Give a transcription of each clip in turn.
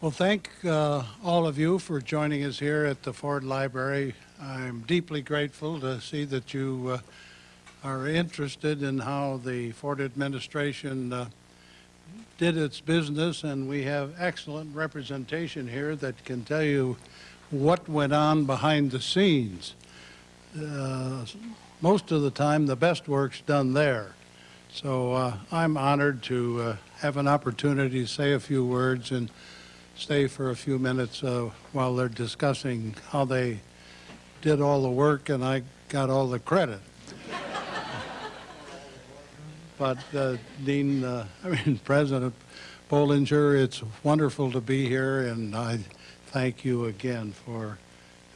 Well, thank uh, all of you for joining us here at the Ford Library. I'm deeply grateful to see that you uh, are interested in how the Ford administration uh, did its business, and we have excellent representation here that can tell you what went on behind the scenes. Uh, most of the time, the best work's done there. So uh, I'm honored to uh, have an opportunity to say a few words and stay for a few minutes uh, while they're discussing how they did all the work and I got all the credit. but uh, Dean, uh, I mean President Bollinger, it's wonderful to be here and I thank you again for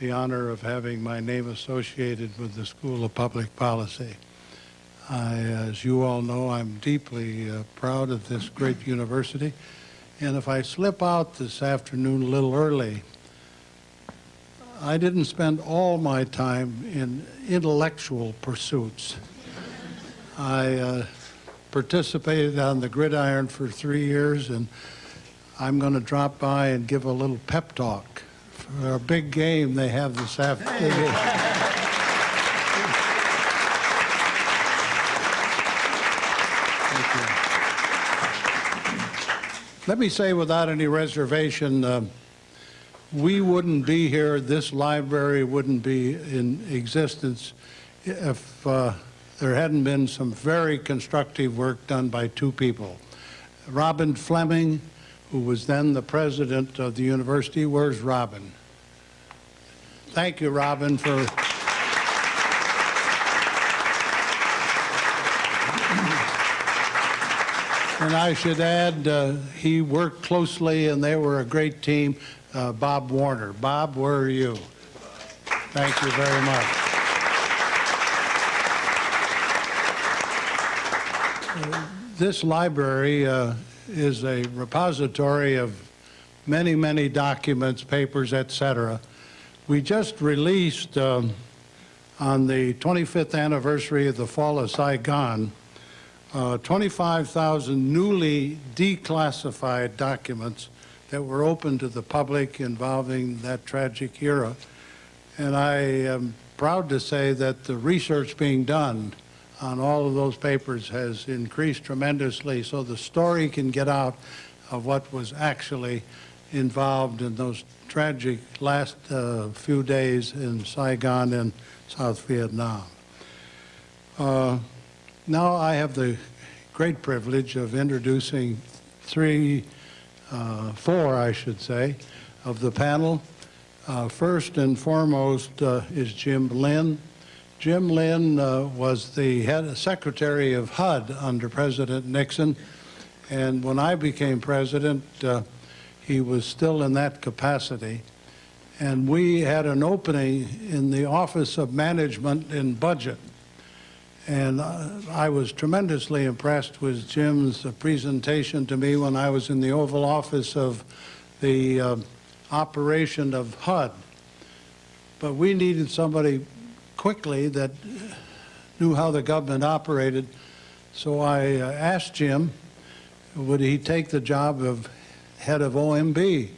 the honor of having my name associated with the School of Public Policy. I, as you all know, I'm deeply uh, proud of this great university. And if I slip out this afternoon a little early, I didn't spend all my time in intellectual pursuits. I uh, participated on the gridiron for three years, and I'm going to drop by and give a little pep talk for a big game they have this afternoon. Let me say without any reservation, uh, we wouldn't be here, this library wouldn't be in existence if uh, there hadn't been some very constructive work done by two people. Robben Fleming, who was then the president of the university. Where's Robben? Thank you, Robben, for And I should add, uh, he worked closely and they were a great team. Uh, Bob Warner. Bob, where are you? Thank you very much. This library uh, is a repository of many, many documents, papers, etc. We just released um, on the 25th anniversary of the fall of Saigon uh, 25,000 newly declassified documents that were open to the public involving that tragic era. And I am proud to say that the research being done on all of those papers has increased tremendously so the story can get out of what was actually involved in those tragic last uh, few days in Saigon and South Vietnam. Uh, now I have the great privilege of introducing three, uh, four, I should say, of the panel. Uh, first and foremost uh, is Jim Lynn. Jim Lynn uh, was the head secretary of HUD under President Nixon, and when I became president, uh, he was still in that capacity. And we had an opening in the Office of Management and Budget and uh, I was tremendously impressed with Jim's uh, presentation to me when I was in the Oval Office of the uh, operation of HUD. But we needed somebody quickly that knew how the government operated. So I uh, asked Jim, would he take the job of head of OMB?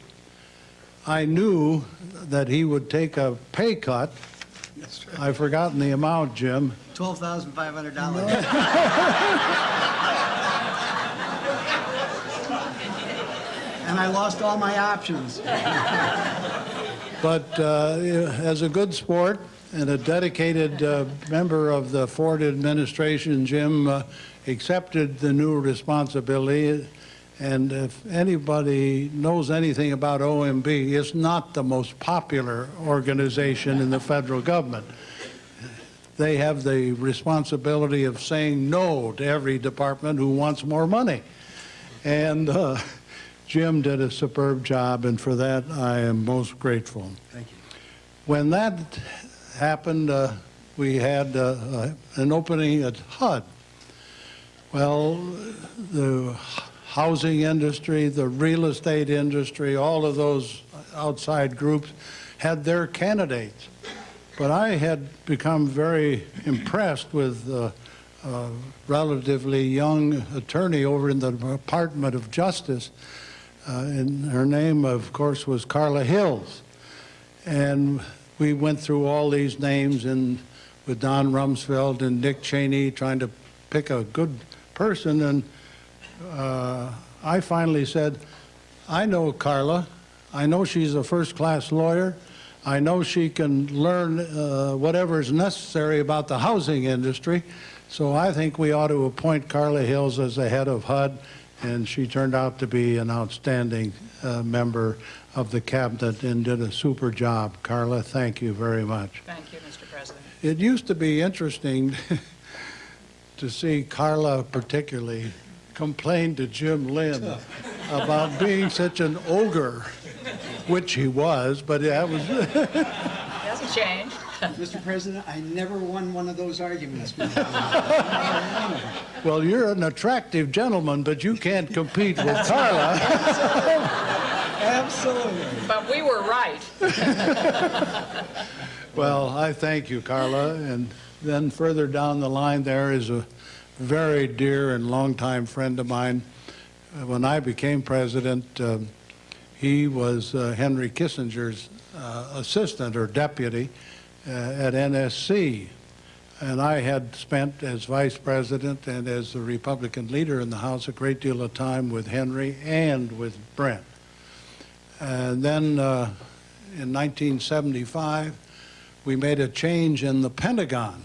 I knew that he would take a pay cut. I've forgotten the amount, Jim. $12,500. and I lost all my options. But uh, as a good sport and a dedicated uh, member of the Ford administration, Jim uh, accepted the new responsibility. And if anybody knows anything about OMB, it's not the most popular organization in the federal government they have the responsibility of saying no to every department who wants more money. And uh, Jim did a superb job, and for that I am most grateful. Thank you. When that happened, uh, we had uh, uh an opening at HUD. Well, the housing industry, the real estate industry, all of those outside groups had their candidates. But I had become very impressed with a relatively young attorney over in the Department of Justice Uh, And her name, of course, was Carla Hills. And we went through all these names and with Don Rumsfeld and Dick Cheney trying to pick a good person. And uh, I finally said, I know Carla. I know she's a first-class lawyer. I know she can learn uh, whatever is necessary about the housing industry. So I think we ought to appoint Carla Hills as the head of HUD, and she turned out to be an outstanding uh, member of the cabinet and did a super job. Carla, thank you very much. Thank you, Mr. President. It used to be interesting to see Carla particularly complain to Jim Lynn about being such an ogre, which he was, but that was, Hasn't changed. Mr. President, I never won one of those arguments well, you're an attractive gentleman, but you can't compete with Carla. Absolutely. But we were right. Well, I thank you, Carla. And then further down the line there is a very dear and longtime friend of mine. Uh, When I became president, um, he was uh, Henry Kissinger's uh, assistant or deputy at NSC. And I had spent as vice president and as the Republican leader in the House a great deal of time with Henry and with Brent. And then uh, in 1975, we made a change in the Pentagon.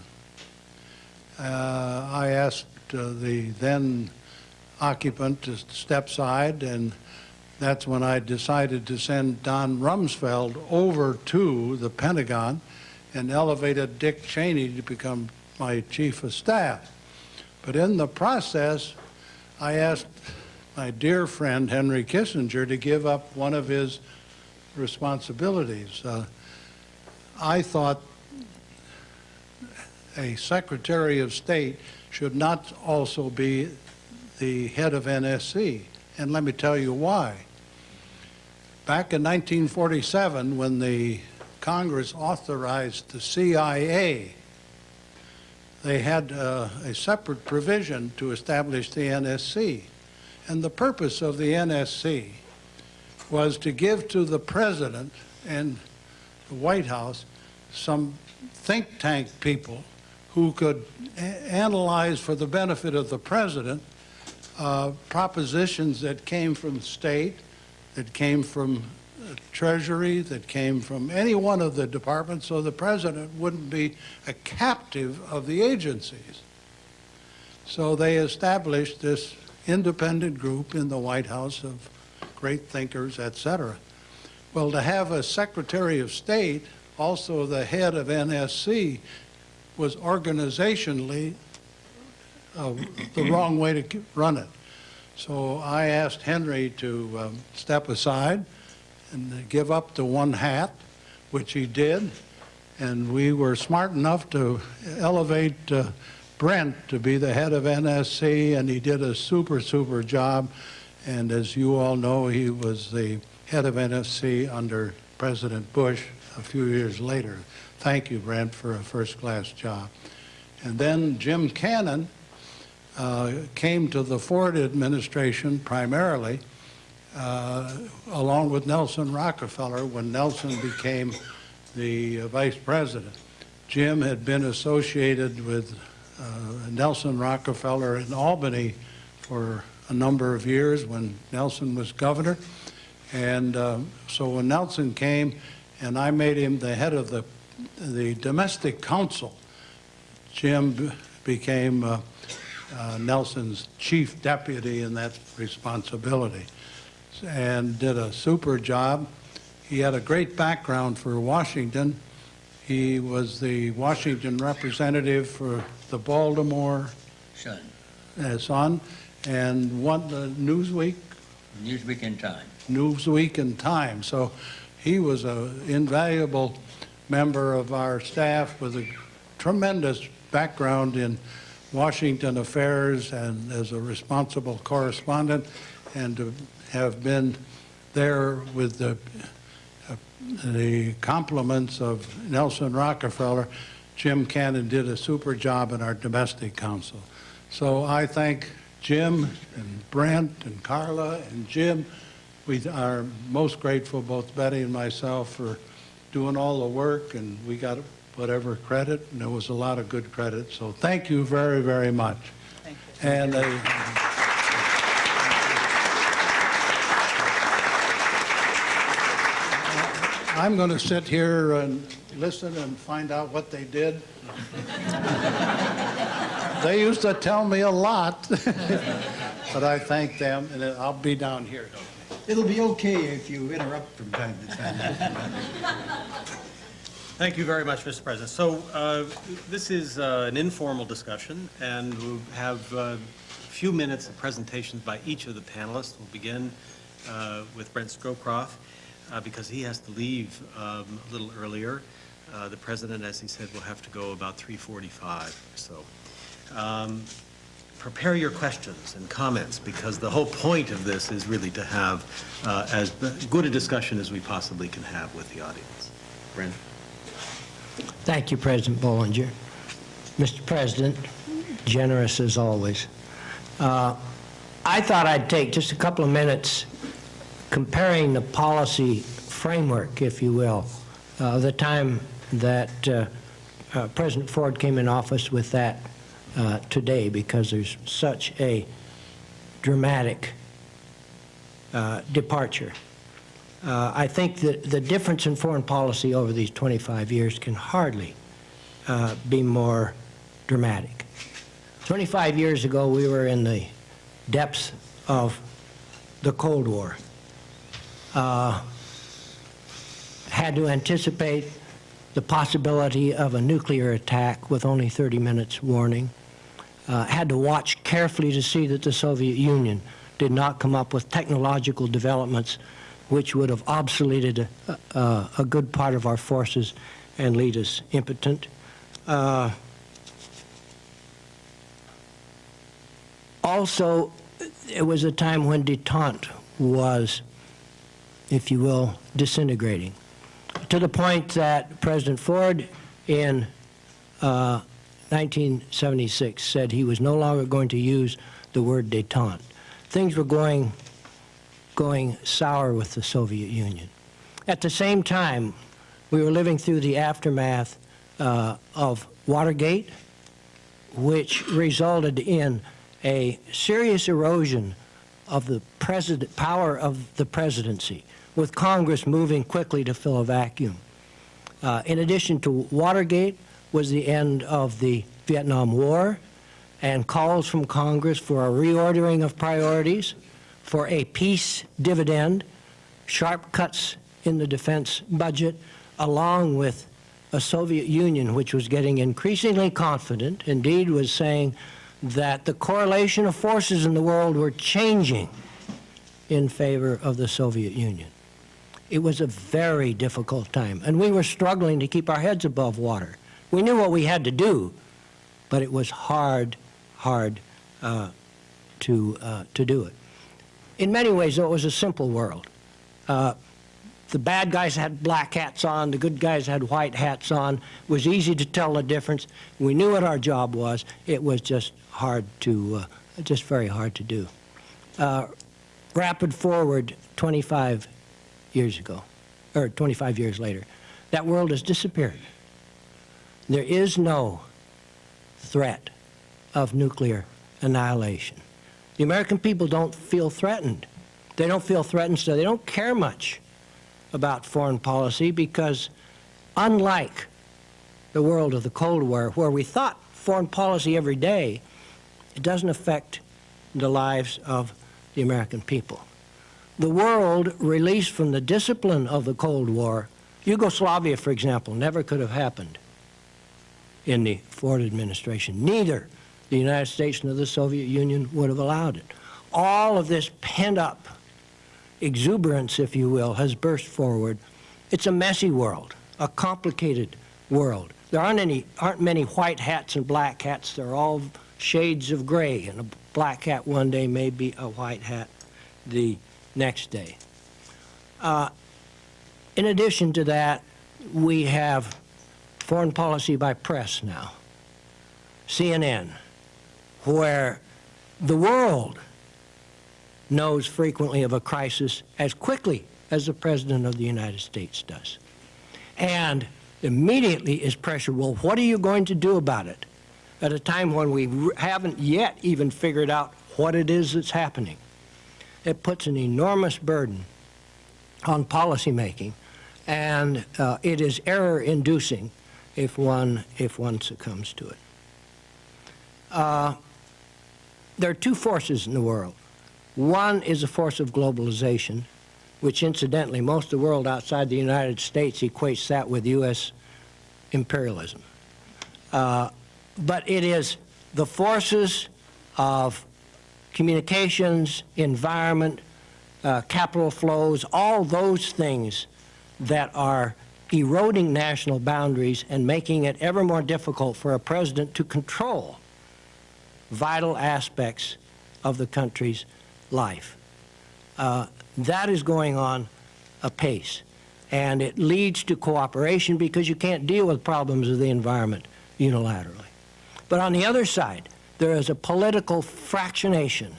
Uh, I asked uh, the then occupant to step aside, and that's when I decided to send Don Rumsfeld over to the Pentagon and elevated Dick Cheney to become my chief of staff. But in the process, I asked my dear friend Henry Kissinger to give up one of his responsibilities. Uh, I thought a Secretary of State should not also be the head of NSC. And let me tell you why. Back in 1947, when the Congress authorized the CIA, they had uh, a separate provision to establish the NSC. And the purpose of the NSC was to give to the President and the White House some think tank people who could analyze for the benefit of the President uh, propositions that came from state, that came from Treasury, that came from any one of the departments, so the President wouldn't be a captive of the agencies. So they established this independent group in the White House of great thinkers, etc. Well, to have a Secretary of State, also the head of NSC, was organizationally uh, the wrong way to run it. So I asked Henry to um, step aside and give up the one hat, which he did, and we were smart enough to elevate uh, Brent to be the head of NSC, and he did a super, super job. And as you all know, he was the head of NSC under President Bush a few years later. Thank you, Brent, for a first-class job. And then Jim Cannon uh, came to the Ford administration primarily uh, along with Nelson Rockefeller when Nelson became the uh, vice president. Jim had been associated with uh, Nelson Rockefeller in Albany for a number of years when Nelson was governor. And uh, so when Nelson came, and I made him the head of the, the domestic council, Jim became uh, uh, Nelson's chief deputy in that responsibility and did a super job. He had a great background for Washington. He was the Washington representative for the Baltimore Sun, uh, Sun and won the Newsweek, Newsweek and Time. Newsweek and Time. So he was an invaluable member of our staff with a tremendous background in Washington affairs and as a responsible correspondent, and to have been there with the, uh, the compliments of Nelson Rockefeller, Jim Cannon did a super job in our domestic council. So I thank Jim and Brent and Carla and Jim We are most grateful, both Betty and myself, for doing all the work, and we got whatever credit, and there was a lot of good credit. So thank you very, very much. Thank you. And uh, I'm going to sit here and listen and find out what they did. They used to tell me a lot, but I thank them, and I'll be down here. It'll be okay if you interrupt from time to time. Thank you very much, Mr. President. So uh, this is uh, an informal discussion, and we'll have uh, a few minutes of presentations by each of the panelists. We'll begin uh, with Brent Scowcroft, uh, because he has to leave um, a little earlier. The president, as he said, will have to go about 3:45 or so. Um, Prepare your questions and comments, because the whole point of this is really to have uh, as good a discussion as we possibly can have with the audience. Brent? Thank you, President Bollinger. Mr. President, generous as always. Uh, I thought I'd take just a couple of minutes comparing the policy framework, if you will, uh, the time that uh, uh, President Ford came in office with that uh, today, because there's such a dramatic uh, departure. Uh, I think that the difference in foreign policy over these 25 years can hardly uh, be more dramatic. 25 years ago, we were in the depths of the Cold War. Uh, had to anticipate the possibility of a nuclear attack with only 30 minutes warning. Uh, had to watch carefully to see that the Soviet Union did not come up with technological developments which would have obsoleted a, a, a good part of our forces and lead us impotent. Uh, also, it was a time when detente was, if you will, disintegrating, to the point that President Ford in uh, 1976 said he was no longer going to use the word detente. Things were going going sour with the Soviet Union. At the same time, we were living through the aftermath uh, of Watergate, which resulted in a serious erosion of the power of the presidency, with Congress moving quickly to fill a vacuum. Uh, in addition to Watergate was the end of the Vietnam War and calls from Congress for a reordering of priorities, for a peace dividend, sharp cuts in the defense budget, along with a Soviet Union which was getting increasingly confident, indeed was saying that the correlation of forces in the world were changing in favor of the Soviet Union. It was a very difficult time, and we were struggling to keep our heads above water. We knew what we had to do, but it was hard, hard uh, to, uh, to do it. In many ways, though, it was a simple world. Uh, the bad guys had black hats on, the good guys had white hats on. It was easy to tell the difference. We knew what our job was. It was just hard to, uh, just very hard to do. Uh, rapid forward 25 years ago, or 25 years later, that world has disappeared. There is no threat of nuclear annihilation. The American people don't feel threatened. They don't feel threatened, so they don't care much about foreign policy because unlike the world of the Cold War, where we thought foreign policy every day, it doesn't affect the lives of the American people. The world released from the discipline of the Cold War, Yugoslavia, for example, never could have happened in the Ford administration. Neither the United States nor the Soviet Union would have allowed it. All of this pent-up exuberance, if you will, has burst forward. It's a messy world, a complicated world. There aren't any, aren't many white hats and black hats. They're all shades of gray, and a black hat one day may be a white hat the next day. Uh, in addition to that, we have foreign policy by press now. CNN, where the world knows frequently of a crisis as quickly as the President of the United States does. And immediately is pressure, well, what are you going to do about it? At a time when we haven't yet even figured out what it is that's happening. It puts an enormous burden on policymaking, and uh, it is error-inducing if one, if one succumbs to it. Uh, there are two forces in the world. One is a force of globalization, which incidentally, most of the world outside the United States equates that with U.S. imperialism. Uh, but it is the forces of communications, environment, uh, capital flows, all those things that are eroding national boundaries and making it ever more difficult for a president to control vital aspects of the country's life. Uh, that is going on apace. And it leads to cooperation because you can't deal with problems of the environment unilaterally. But on the other side, there is a political fractionation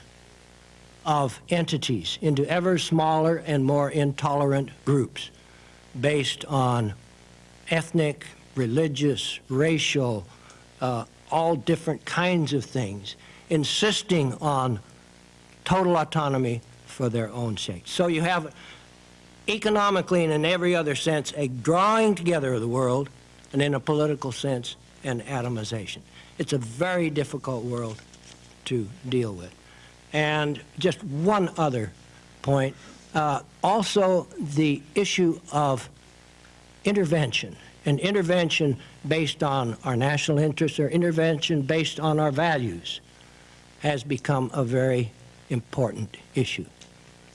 of entities into ever smaller and more intolerant groups based on ethnic, religious, racial, uh, all different kinds of things, insisting on total autonomy for their own sake. So you have economically and in every other sense a drawing together of the world, and in a political sense, an atomization. It's a very difficult world to deal with. And just one other point, uh, also the issue of intervention, and intervention based on our national interests or intervention based on our values has become a very important issue.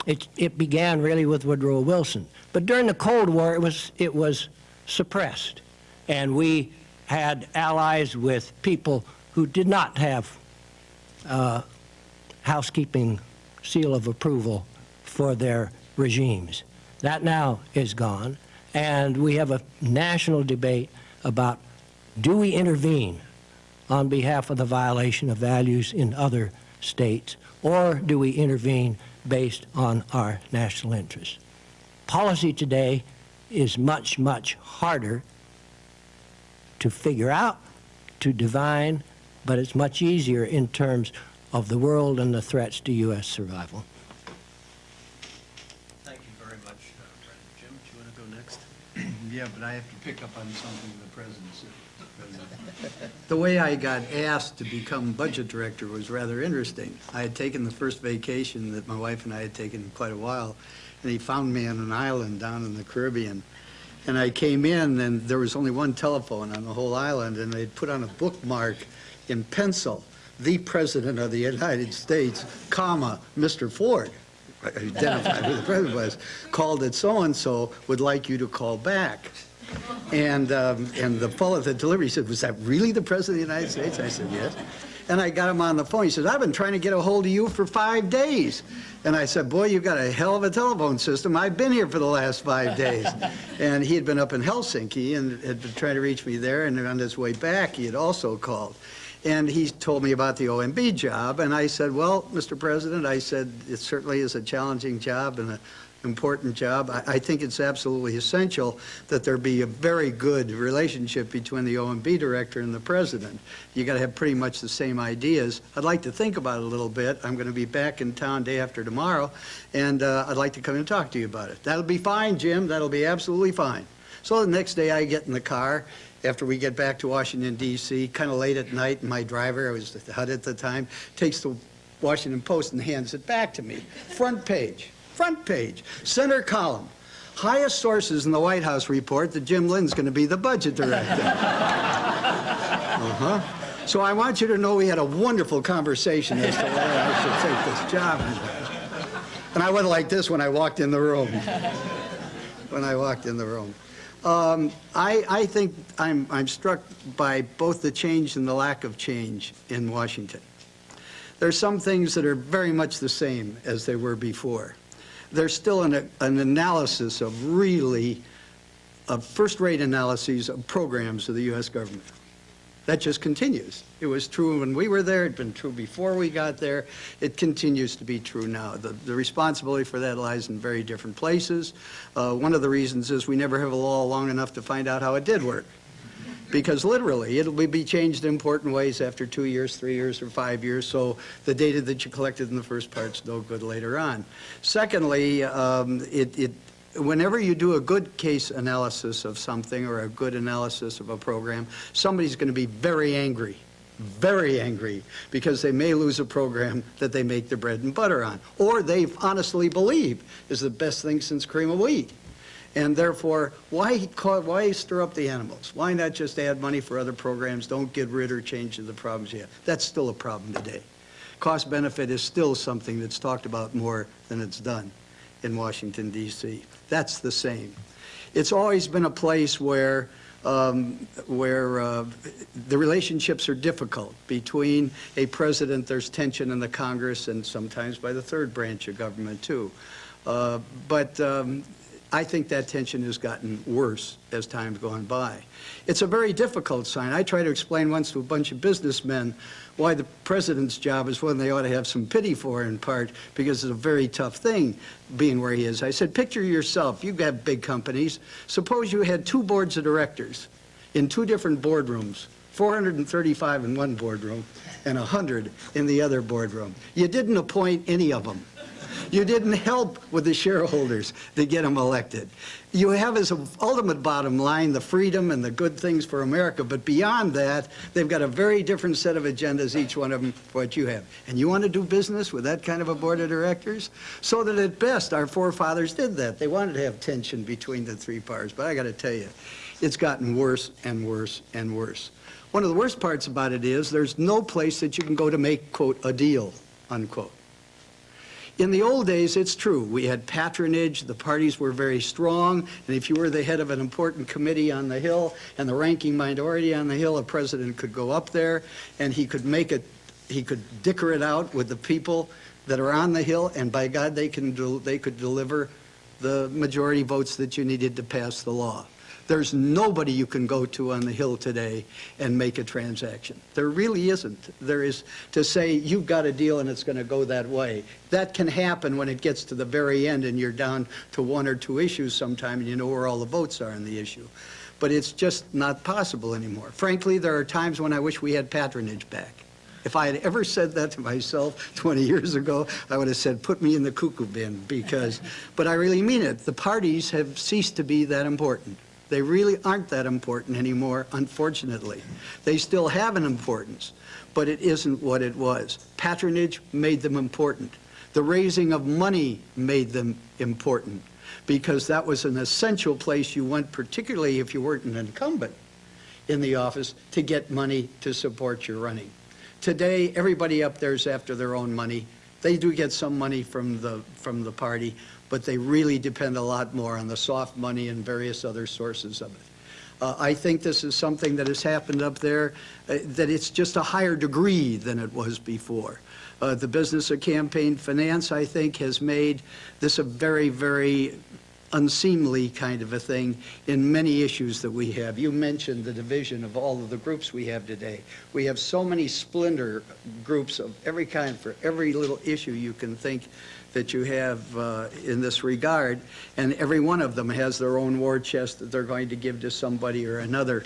It, it began really with Woodrow Wilson, but during the Cold War it was, it was suppressed, and we had allies with people who did not have uh, housekeeping seal of approval for their regimes. That now is gone, and we have a national debate about do we intervene on behalf of the violation of values in other states, or do we intervene based on our national interests? Policy today is much, much harder to figure out, to divine, but it's much easier in terms of the world and the threats to U.S. survival. Thank you very much, uh, Brendan. Jim, do you want to go next? Yeah, but I have to pick up on something in the president said. The way I got asked to become budget director was rather interesting. I had taken the first vacation that my wife and I had taken in quite a while, and he found me on an island down in the Caribbean. And I came in, and there was only one telephone on the whole island, and they'd put on a bookmark in pencil, "The President of the United States, comma, Mr. Ford." Identified who the president was, called that so-and-so, would like you to call back. And, um, and the fellow at the delivery said, was that really the President of the United States? I said, yes. And I got him on the phone. He says, I've been trying to get a hold of you for five days. And I said, boy, you've got a hell of a telephone system. I've been here for the last five days. and he had been up in Helsinki and had been trying to reach me there. And on his way back, he had also called. And he told me about the OMB job. And I said, well, Mr. President, I said, it certainly is a challenging job and an important job. I, I think it's absolutely essential that there be a very good relationship between the OMB director and the president. You got to have pretty much the same ideas. I'd like to think about it a little bit. I'm going to be back in town day after tomorrow, and uh, I'd like to come and talk to you about it. That'll be fine, Jim. That'll be absolutely fine. So the next day I get in the car after we get back to Washington, D.C., kind of late at night, my driver, I was at the HUD at the time, takes the Washington Post and hands it back to me. Front page, front page, center column. Highest sources in the White House report that Jim Lynn's going to be the budget director. uh-huh. So I want you to know we had a wonderful conversation as to whether I should take this job. And I went like this when I walked in the room. When I walked in the room. Um, I, I think I'm, I'm struck by both the change and the lack of change in Washington. There are some things that are very much the same as they were before. There's still an, an analysis of really, of first-rate analyses of programs of the U.S. government. That just continues. It was true when we were there, it'd been true before we got there, it continues to be true now. The, the responsibility for that lies in very different places. Uh, one of the reasons is we never have a law long enough to find out how it did work. Because literally, it'll be changed in important ways after two years, three years, or five years, so the data that you collected in the first part's no good later on. Secondly, um, it, it, whenever you do a good case analysis of something or a good analysis of a program, somebody's going to be very angry, very angry, because they may lose a program that they make their bread and butter on, or they honestly believe is the best thing since cream of wheat. And therefore, why, ca- why stir up the animals? Why not just add money for other programs? Don't get rid or change the problems you have. That's still a problem today. Cost benefit is still something that's talked about more than it's done in Washington DC. That's the same. It's always been a place where, um, where uh, the relationships are difficult. Between a president, there's tension in the Congress and sometimes by the third branch of government too. Uh, But um, I think that tension has gotten worse as time's gone by. It's a very difficult sign. I tried to explain once to a bunch of businessmen why the president's job is one they ought to have some pity for in part because it's a very tough thing being where he is. I said, picture yourself, you've got big companies. Suppose you had two boards of directors in two different boardrooms, 435 in one boardroom and 100 in the other boardroom. You didn't appoint any of them. You didn't help with the shareholders to get them elected. You have as an ultimate bottom line the freedom and the good things for America, but beyond that, they've got a very different set of agendas, each one of them, for what you have. And you want to do business with that kind of a board of directors? So that at best, our forefathers did that. They wanted to have tension between the three parties, but I got to tell you, it's gotten worse and worse and worse. One of the worst parts about it is there's no place that you can go to make, quote, a deal, unquote. In the old days, it's true. We had patronage, the parties were very strong, and if you were the head of an important committee on the Hill and the ranking minority on the Hill, a president could go up there and he could make it, he could dicker it out with the people that are on the Hill, and by God, they can they could deliver the majority votes that you needed to pass the law. There's nobody you can go to on the Hill today and make a transaction. There really isn't. There is to say, you've got a deal and it's going to go that way. That can happen when it gets to the very end and you're down to one or two issues sometime and you know where all the votes are on the issue. But it's just not possible anymore. Frankly, there are times when I wish we had patronage back. If I had ever said that to myself 20 years ago, I would have said, put me in the cuckoo bin, because, but I really mean it. The parties have ceased to be that important. They really aren't that important anymore, unfortunately. They still have an importance, but it isn't what it was. Patronage made them important. The raising of money made them important, because that was an essential place you went, particularly if you weren't an incumbent in the office, to get money to support your running. Today, everybody up there is after their own money. They do get some money from the, from the party, but they really depend a lot more on the soft money and various other sources of it. Uh, I think this is something that has happened up there, uh, that it's just a higher degree than it was before. Uh, the business of campaign finance, I think, has made this a very, very unseemly kind of a thing in many issues that we have. You mentioned the division of all of the groups we have today. We have so many splinter groups of every kind for every little issue you can think that you have uh, in this regard, and every one of them has their own war chest that they're going to give to somebody or another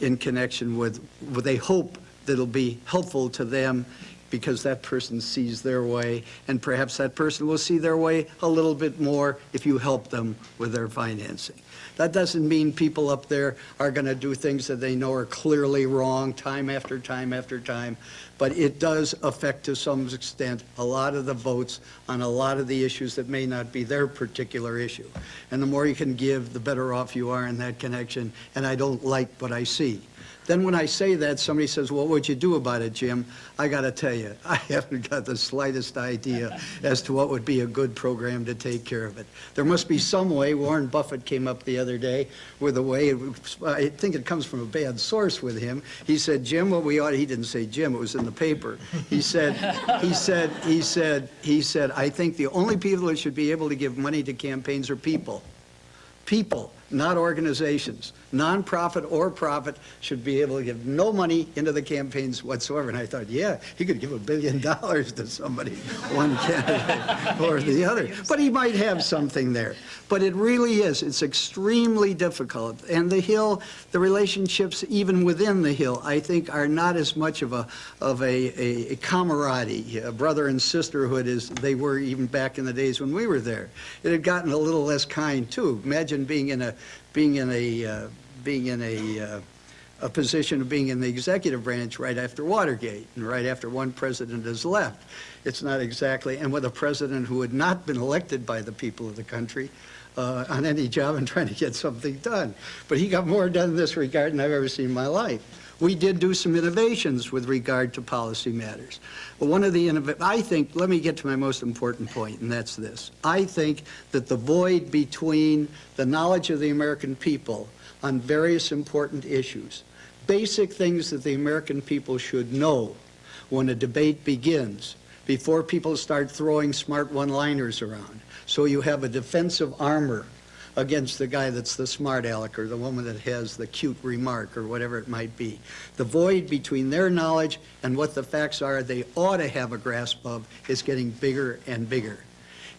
in connection with, with a hope that'll be helpful to them because that person sees their way, and perhaps that person will see their way a little bit more if you help them with their financing. That doesn't mean people up there are going to do things that they know are clearly wrong time after time after time, but it does affect to some extent a lot of the votes on a lot of the issues that may not be their particular issue. And the more you can give, the better off you are in that connection, and I don't like what I see. Then when I say that, somebody says, well, what'd you do about it, Jim? I got to tell you, I haven't got the slightest idea as to what would be a good program to take care of it. There must be some way, Warren Buffett came up the other day with a way, I think it comes from a bad source with him. He said, Jim, what we ought, he didn't say Jim, it was in the paper. He said, he said, he said, he said, I think the only people that should be able to give money to campaigns are people people. not organizations. Nonprofit or profit should be able to give no money into the campaigns whatsoever. And I thought, yeah, he could give a billion dollars to somebody, one candidate or the other. But he might have something there. But it really is, it's extremely difficult. And the Hill, the relationships even within the Hill, I think are not as much of a, of a, a camaraderie, a brother and sisterhood as they were even back in the days when we were there. It had gotten a little less kind too. Imagine being in a, being in a, uh, being in a, uh, a position of being in the executive branch right after Watergate and right after one president has left. It's not exactly, and with a president who had not been elected by the people of the country uh, on any job and trying to get something done. But he got more done in this regard than I've ever seen in my life. We did do some innovations with regard to policy matters. But one of the, I think, let me get to my most important point, and that's this. I think that the void between the knowledge of the American people on various important issues, basic things that the American people should know when a debate begins, before people start throwing smart one-liners around. So you have a defensive armor against the guy that's the smart aleck or the woman that has the cute remark or whatever it might be. The void between their knowledge and what the facts are they ought to have a grasp of is getting bigger and bigger.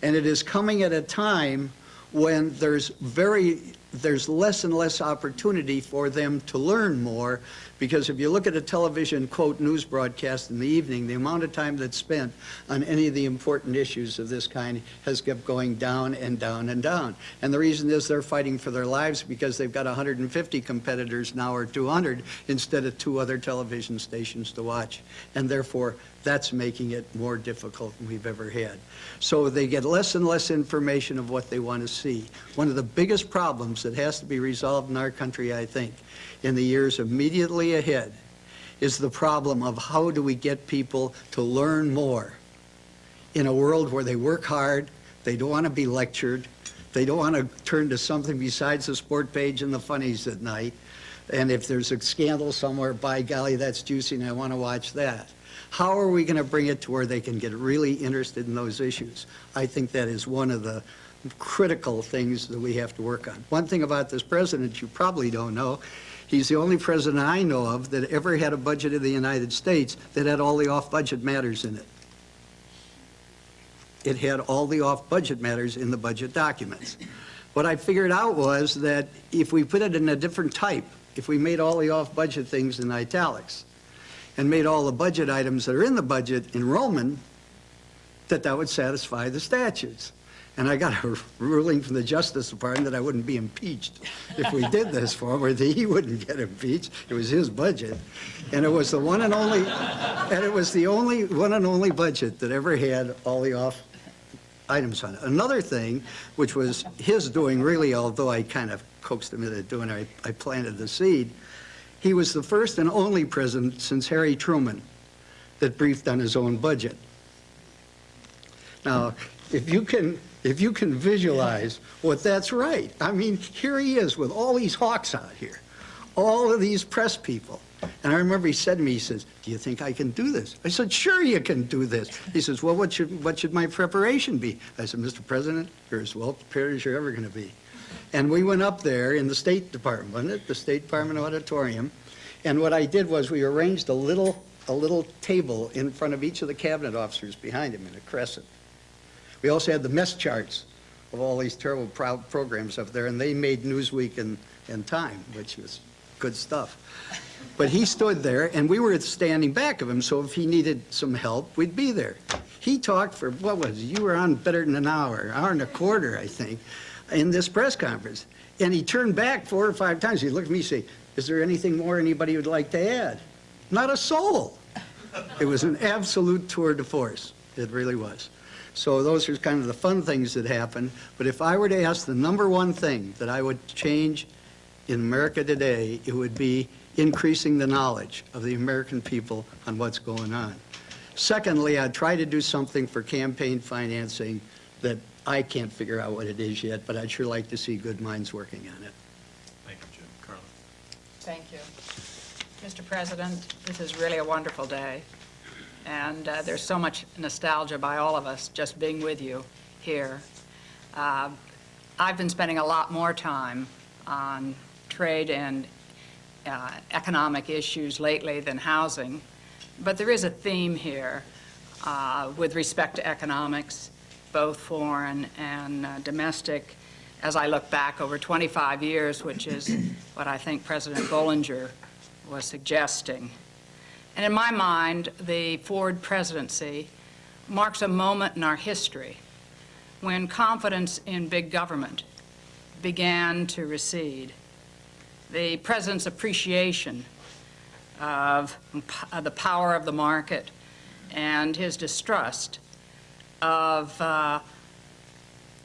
And it is coming at a time when there's very, there's less and less opportunity for them to learn more because if you look at a television, quote, news broadcast in the evening, the amount of time that's spent on any of the important issues of this kind has kept going down and down and down. And the reason is they're fighting for their lives because they've got 150 competitors now or 200 instead of two other television stations to watch. And therefore, that's making it more difficult than we've ever had. So they get less and less information of what they want to see. One of the biggest problems that has to be resolved in our country, I think, in the years immediately ahead is the problem of how do we get people to learn more in a world where they work hard, they don't want to be lectured, they don't want to turn to something besides the sport page and the funnies at night, and if there's a scandal somewhere, by golly, that's juicy and I want to watch that. How are we going to bring it to where they can get really interested in those issues? I think that is one of the critical things that we have to work on. One thing about this president you probably don't know He's the only president I know of that ever had a budget of the United States that had all the off-budget matters in it. It had all the off-budget matters in the budget documents. What I figured out was that if we put it in a different type, if we made all the off-budget things in italics and made all the budget items that are in the budget in Roman, that that would satisfy the statutes. And I got a ruling from the Justice Department that I wouldn't be impeached if we did this for him, or that he wouldn't get impeached. It was his budget. And it was the one and only, and it was the only, one and only budget that ever had all the off items on it. Another thing, which was his doing really, although I kind of coaxed him into doing it, I, I planted the seed, he was the first and only president since Harry Truman that briefed on his own budget. Now, if you can if you can visualize what that's right. I mean, here he is with all these hawks out here, all of these press people. And I remember he said to me, he says, do you think I can do this? I said, sure you can do this. He says, well, what should, what should my preparation be? I said, Mr. President, you're as well prepared as you're ever going to be. And we went up there in the State Department, it? The State Department auditorium. And what I did was we arranged a little, a little table in front of each of the cabinet officers behind him in a crescent. We also had the mess charts of all these terrible pro programs up there, and they made Newsweek and, and Time, which was good stuff. But he stood there, and we were standing back of him, so if he needed some help, we'd be there. He talked for, what was it? You were on better than an hour, hour and a quarter, I think, in this press conference. And he turned back four or five times. He looked at me and said, is there anything more anybody would like to add? Not a soul. It was an absolute tour de force. It really was. So those are kind of the fun things that happen. But if I were to ask the number one thing that I would change in America today, it would be increasing the knowledge of the American people on what's going on. Secondly, I'd try to do something for campaign financing that I can't figure out what it is yet, but I'd sure like to see good minds working on it. Thank you, Jim. Carla? Thank you. Mr. President, this is really a wonderful day, and uh, there's so much nostalgia by all of us just being with you here. Uh, I've been spending a lot more time on trade and uh, economic issues lately than housing, but there is a theme here uh, with respect to economics, both foreign and uh, domestic, as I look back over 25 years, which is what I think President Bollinger was suggesting. And in my mind, the Ford presidency marks a moment in our history when confidence in big government began to recede. The president's appreciation of the power of the market and his distrust of uh,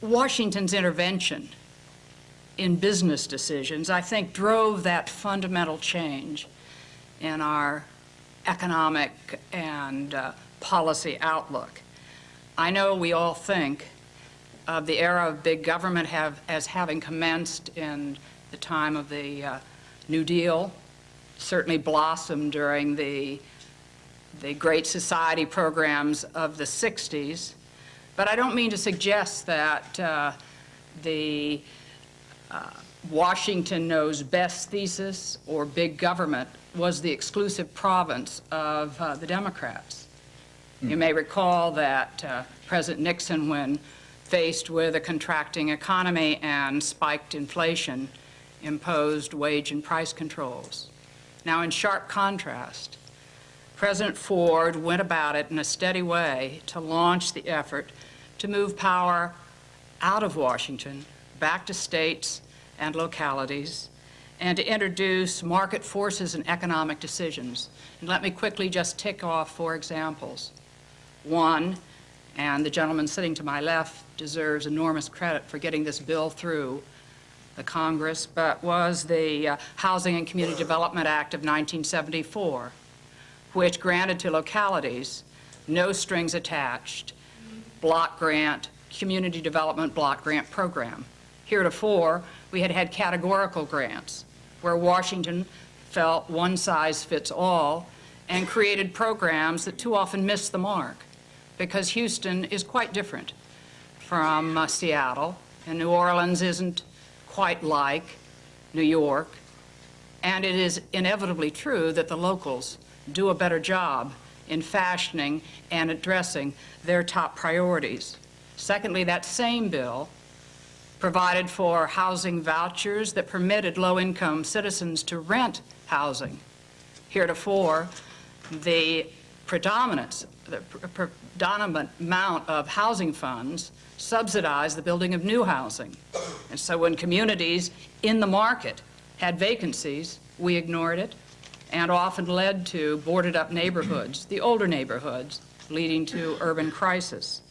Washington's intervention in business decisions, I think drove that fundamental change in our economic and uh, policy outlook. I know we all think of the era of big government have, as having commenced in the time of the uh, New Deal, certainly blossomed during the, the Great Society programs of the 60s. But I don't mean to suggest that uh, the uh, Washington knows best thesis or big government was the exclusive province of uh, the Democrats. You may recall that uh, President Nixon, when faced with a contracting economy and spiked inflation, imposed wage and price controls. Now, in sharp contrast, President Ford went about it in a steady way to launch the effort to move power out of Washington, back to states and localities, and to introduce market forces and economic decisions. And let me quickly just tick off four examples. One, and the gentleman sitting to my left deserves enormous credit for getting this bill through the Congress, but was the uh, Housing and Community Development Act of 1974, which granted to localities no strings attached block grant, community development block grant program. Heretofore, we had had categorical grants where Washington felt one size fits all and created programs that too often missed the mark because Houston is quite different from uh, Seattle and New Orleans isn't quite like New York and it is inevitably true that the locals do a better job in fashioning and addressing their top priorities. Secondly, that same bill provided for housing vouchers that permitted low-income citizens to rent housing. Heretofore, the predominance, the predominant amount of housing funds subsidized the building of new housing. And so when communities in the market had vacancies, we ignored it and often led to boarded up neighborhoods, the older neighborhoods, leading to urban crisis.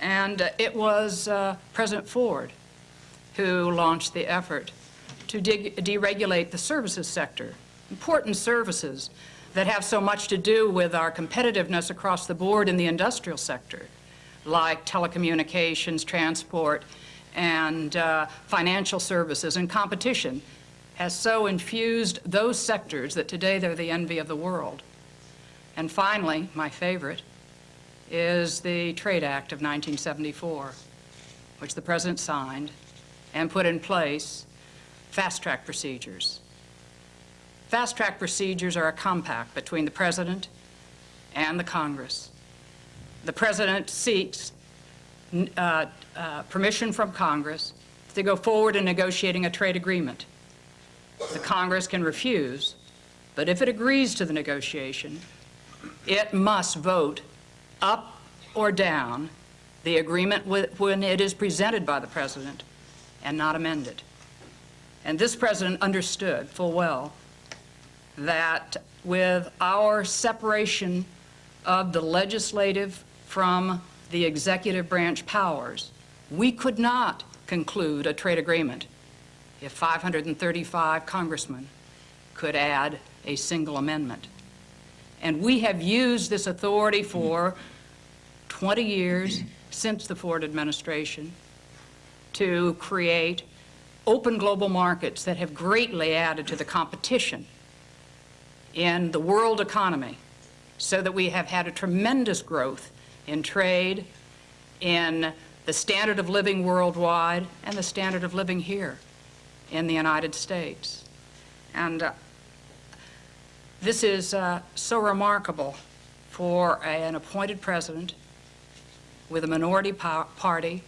And uh, it was uh, President Ford who launched the effort to de deregulate the services sector, important services that have so much to do with our competitiveness across the board in the industrial sector, like telecommunications, transport, and uh, financial services and competition has so infused those sectors that today they're the envy of the world. And finally, my favorite, is the Trade Act of 1974, which the President signed and put in place fast-track procedures. Fast-track procedures are a compact between the President and the Congress. The President seeks uh, uh, permission from Congress to go forward in negotiating a trade agreement the Congress can refuse, but if it agrees to the negotiation, it must vote up or down the agreement when it is presented by the President and not amended. And this President understood full well that with our separation of the legislative from the executive branch powers, we could not conclude a trade agreement if 535 congressmen could add a single amendment. And we have used this authority for 20 years since the Ford administration to create open global markets that have greatly added to the competition in the world economy so that we have had a tremendous growth in trade, in the standard of living worldwide, and the standard of living here. in the United States. And uh, this is uh, so remarkable for an appointed president with a minority party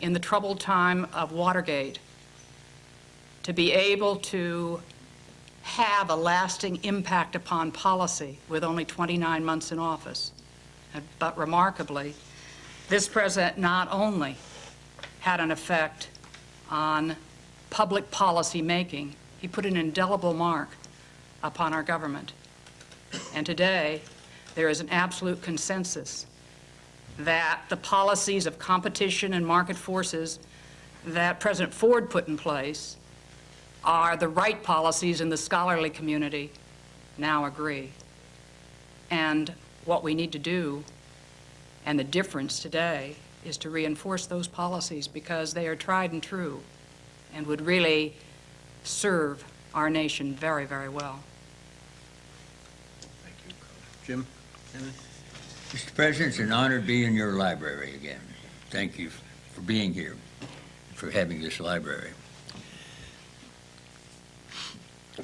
in the troubled time of Watergate to be able to have a lasting impact upon policy with only 29 months in office. But remarkably, this president not only had an effect on public policy making, he put an indelible mark upon our government. And today, there is an absolute consensus that the policies of competition and market forces that President Ford put in place are the right policies and the scholarly community now agree. And what we need to do, and the difference today, is to reinforce those policies because they are tried and true and would really serve our nation very, very well. Thank you. Jim? Mr. President, it's an honor to be in your library again. Thank you for being here, for having this library.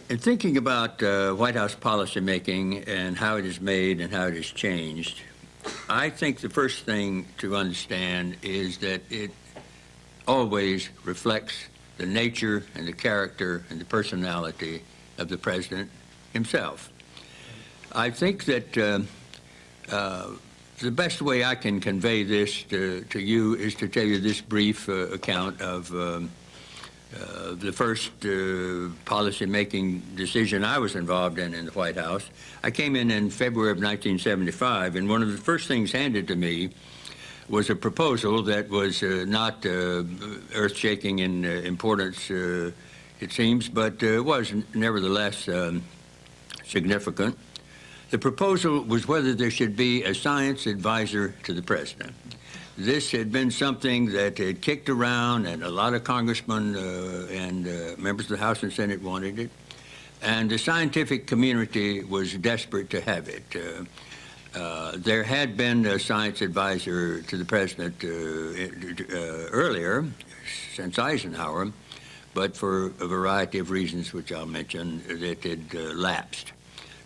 In thinking about uh, White House policymaking and how it is made and how it has changed, I think the first thing to understand is that it always reflects the nature and the character and the personality of the president himself. I think that uh, uh, the best way I can convey this to, to you is to tell you this brief uh, account of um, uh, the first uh, policy-making decision I was involved in in the White House. I came in in February of 1975, and one of the first things handed to me was a proposal that was uh, not uh, earth-shaking in importance, it seems, but was nevertheless um, significant. The proposal was whether there should be a science advisor to the president. This had been something that had kicked around, and a lot of congressmen uh, and uh, members of the House and Senate wanted it. And the scientific community was desperate to have it. Uh, uh, there had been a science advisor to the president uh, uh, earlier, since Eisenhower, but for a variety of reasons, which I'll mention, that had lapsed.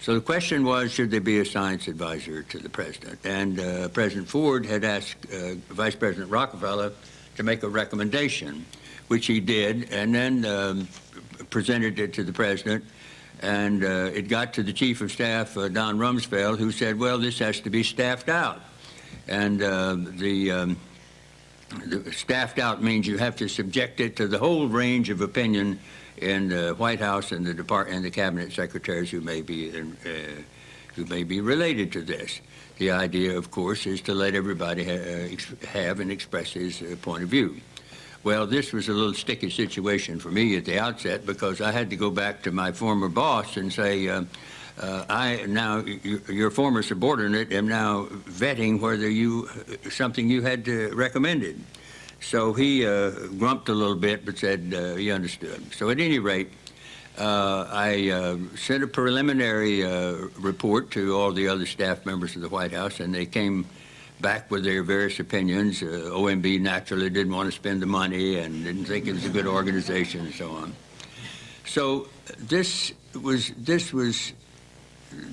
So the question was, should there be a science advisor to the president? And uh, President Ford had asked uh, Vice President Rockefeller to make a recommendation, which he did, and then um, presented it to the president. And uh, it got to the Chief of Staff, uh, Don Rumsfeld, who said, well, this has to be staffed out. And uh, the, um, the staffed out means you have to subject it to the whole range of opinion in the White House and the depart and the cabinet secretaries who may be in, uh, who may be related to this. The idea, of course, is to let everybody ha uh, have and express his uh, point of view. Well, this was a little sticky situation for me at the outset because I had to go back to my former boss and say, uh, uh, I now, your former subordinate, am now vetting whether you, something you had uh, recommended. So he uh, grumped a little bit, but said uh, he understood. So at any rate, uh, I uh, sent a preliminary uh, report to all the other staff members of the White House, and they came back with their various opinions. Uh, OMB naturally didn't want to spend the money and didn't think it was a good organization and so on. So this was this was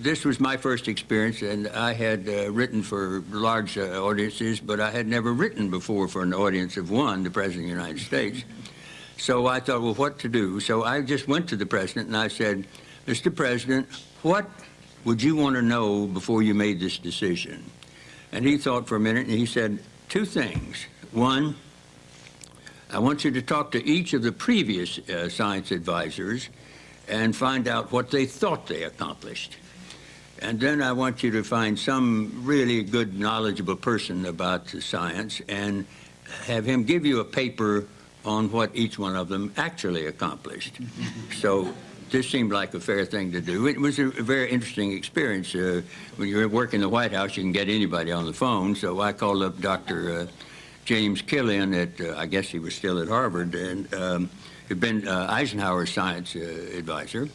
this was my first experience, and I had uh, written for large uh, audiences, but I had never written before for an audience of one, the President of the United States. So I thought, well, what to do? So I just went to the President and I said, Mr. President, what would you want to know before you made this decision? And he thought for a minute and he said, two things. One, I want you to talk to each of the previous uh, science advisors and find out what they thought they accomplished. And then I want you to find some really good, knowledgeable person about the science and have him give you a paper on what each one of them actually accomplished. so this seemed like a fair thing to do. It was a, a very interesting experience. Uh, when you work in the White House, you can get anybody on the phone. So I called up Dr. Uh, James Killian at, uh, I guess he was still at Harvard, and um, had been uh, Eisenhower's science uh, advisor.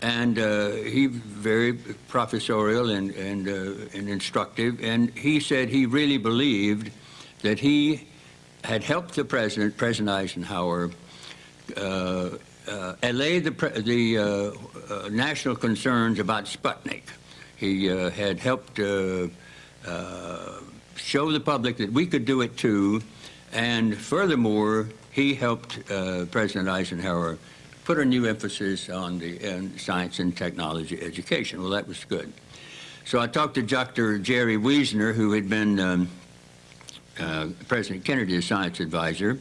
And uh, he very professorial and, and, and instructive, and he said he really believed that he had helped the president, President Eisenhower, uh, uh, allayed the, the uh, uh, national concerns about Sputnik. He uh, had helped uh, uh, show the public that we could do it too, and furthermore, he helped uh, President Eisenhower put a new emphasis on the science and technology education. Well, that was good. So I talked to Dr. Jerry Wiesner, who had been um, uh, President Kennedy's science advisor,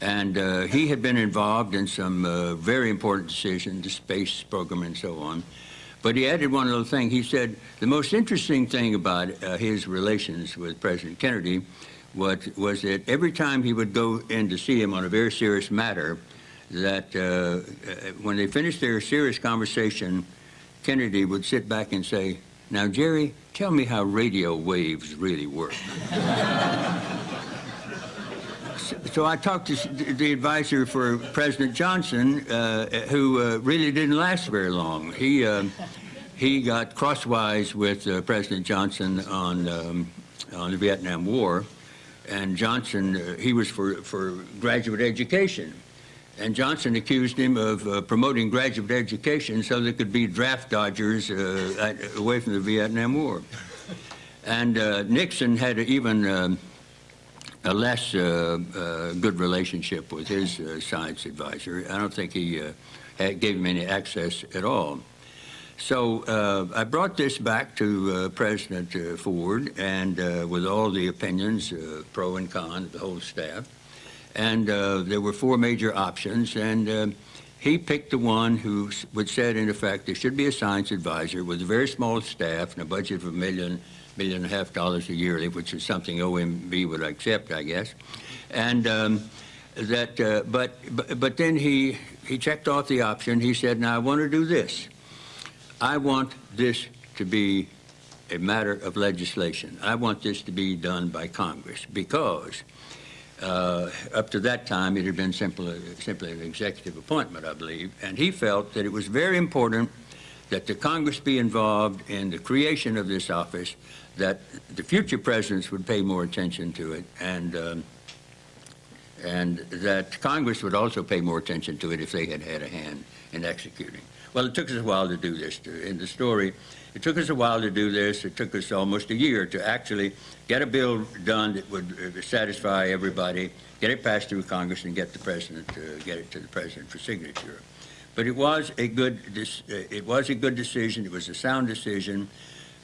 and uh, he had been involved in some uh, very important decisions, the space program and so on. But he added one little thing. He said the most interesting thing about uh, his relations with President Kennedy was, was that every time he would go in to see him on a very serious matter, that uh, uh, when they finished their serious conversation, Kennedy would sit back and say, now, Jerry, tell me how radio waves really work. So I talked to the advisor for President Johnson, uh, who uh, really didn't last very long. He um, he got crosswise with uh, President Johnson on um, on the Vietnam War, and Johnson uh, he was for for graduate education, and Johnson accused him of uh, promoting graduate education so there could be draft dodgers uh, at- away from the Vietnam War, and uh, Nixon had even. Um, a less uh, uh, good relationship with his uh, science advisor. I don't think he gave him any access at all. So I brought this back to President Ford, and with all the opinions, pro and con, the whole staff, and uh, there were four major options, and uh, he picked the one who would said, in effect, there should be a science advisor with a very small staff and a budget of a million, million and a half dollars a year, which is something OMB would accept, I guess. And um, that, uh, but, but, but then he, he checked off the option. He said, now I want to do this. I want this to be a matter of legislation. I want this to be done by Congress because uh, up to that time, it had been simply, simply an executive appointment, I believe, and he felt that it was very important that the Congress be involved in the creation of this office, that the future presidents would pay more attention to it, and um, and that Congress would also pay more attention to it if they had had a hand in executing. Well, it took us a while to do this. To- In the story, it took us a while to do this. It took us almost a year to actually get a bill done that would uh, satisfy everybody, get it passed through Congress, and get the president to get it to the president for signature. But it was a good, uh, it was a good decision. It was a sound decision,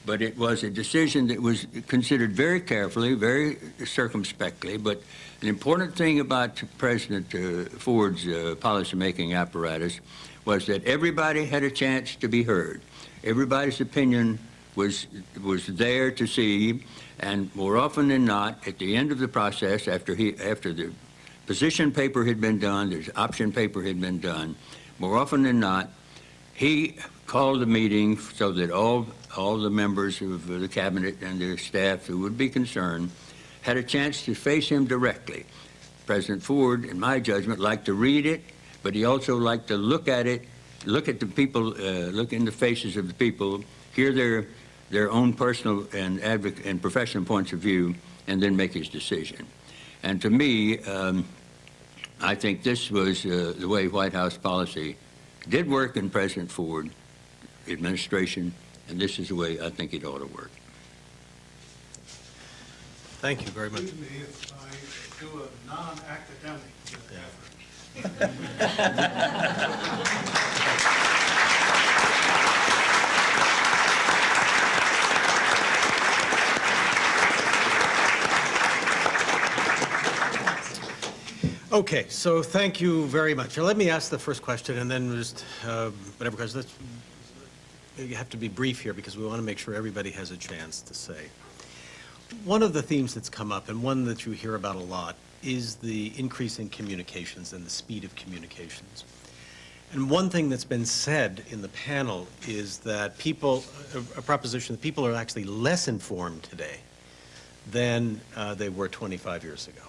but it was a decision that was considered very carefully, very circumspectly. But an important thing about President uh, Ford's policymaking apparatus was that everybody had a chance to be heard. Everybody's opinion was was there to see, and more often than not, at the end of the process, after he after the position paper had been done, the option paper had been done, more often than not, he called a meeting so that all all the members of the cabinet and their staff who would be concerned had a chance to face him directly. President Ford, in my judgment, liked to read it, but he also liked to look at it, look at the people, uh, look in the faces of the people, hear their their own personal and advocate and professional points of view, and then make his decision. And to me, um, I think this was uh, the way White House policy did work in President Ford administration, and this is the way I think it ought to work. Thank you very much. Excuse me if I do a non-academic Yeah. effort. Okay, so thank you very much. Now, let me ask the first question, and then just uh, whatever questions. Let's- You have to be brief here, because we want to make sure everybody has a chance to say. One of the themes that's come up, and one that you hear about a lot, is the increase in communications and the speed of communications. And one thing that's been said in the panel is that people, a a proposition, that people are actually less informed today than uh, they were 25 years ago.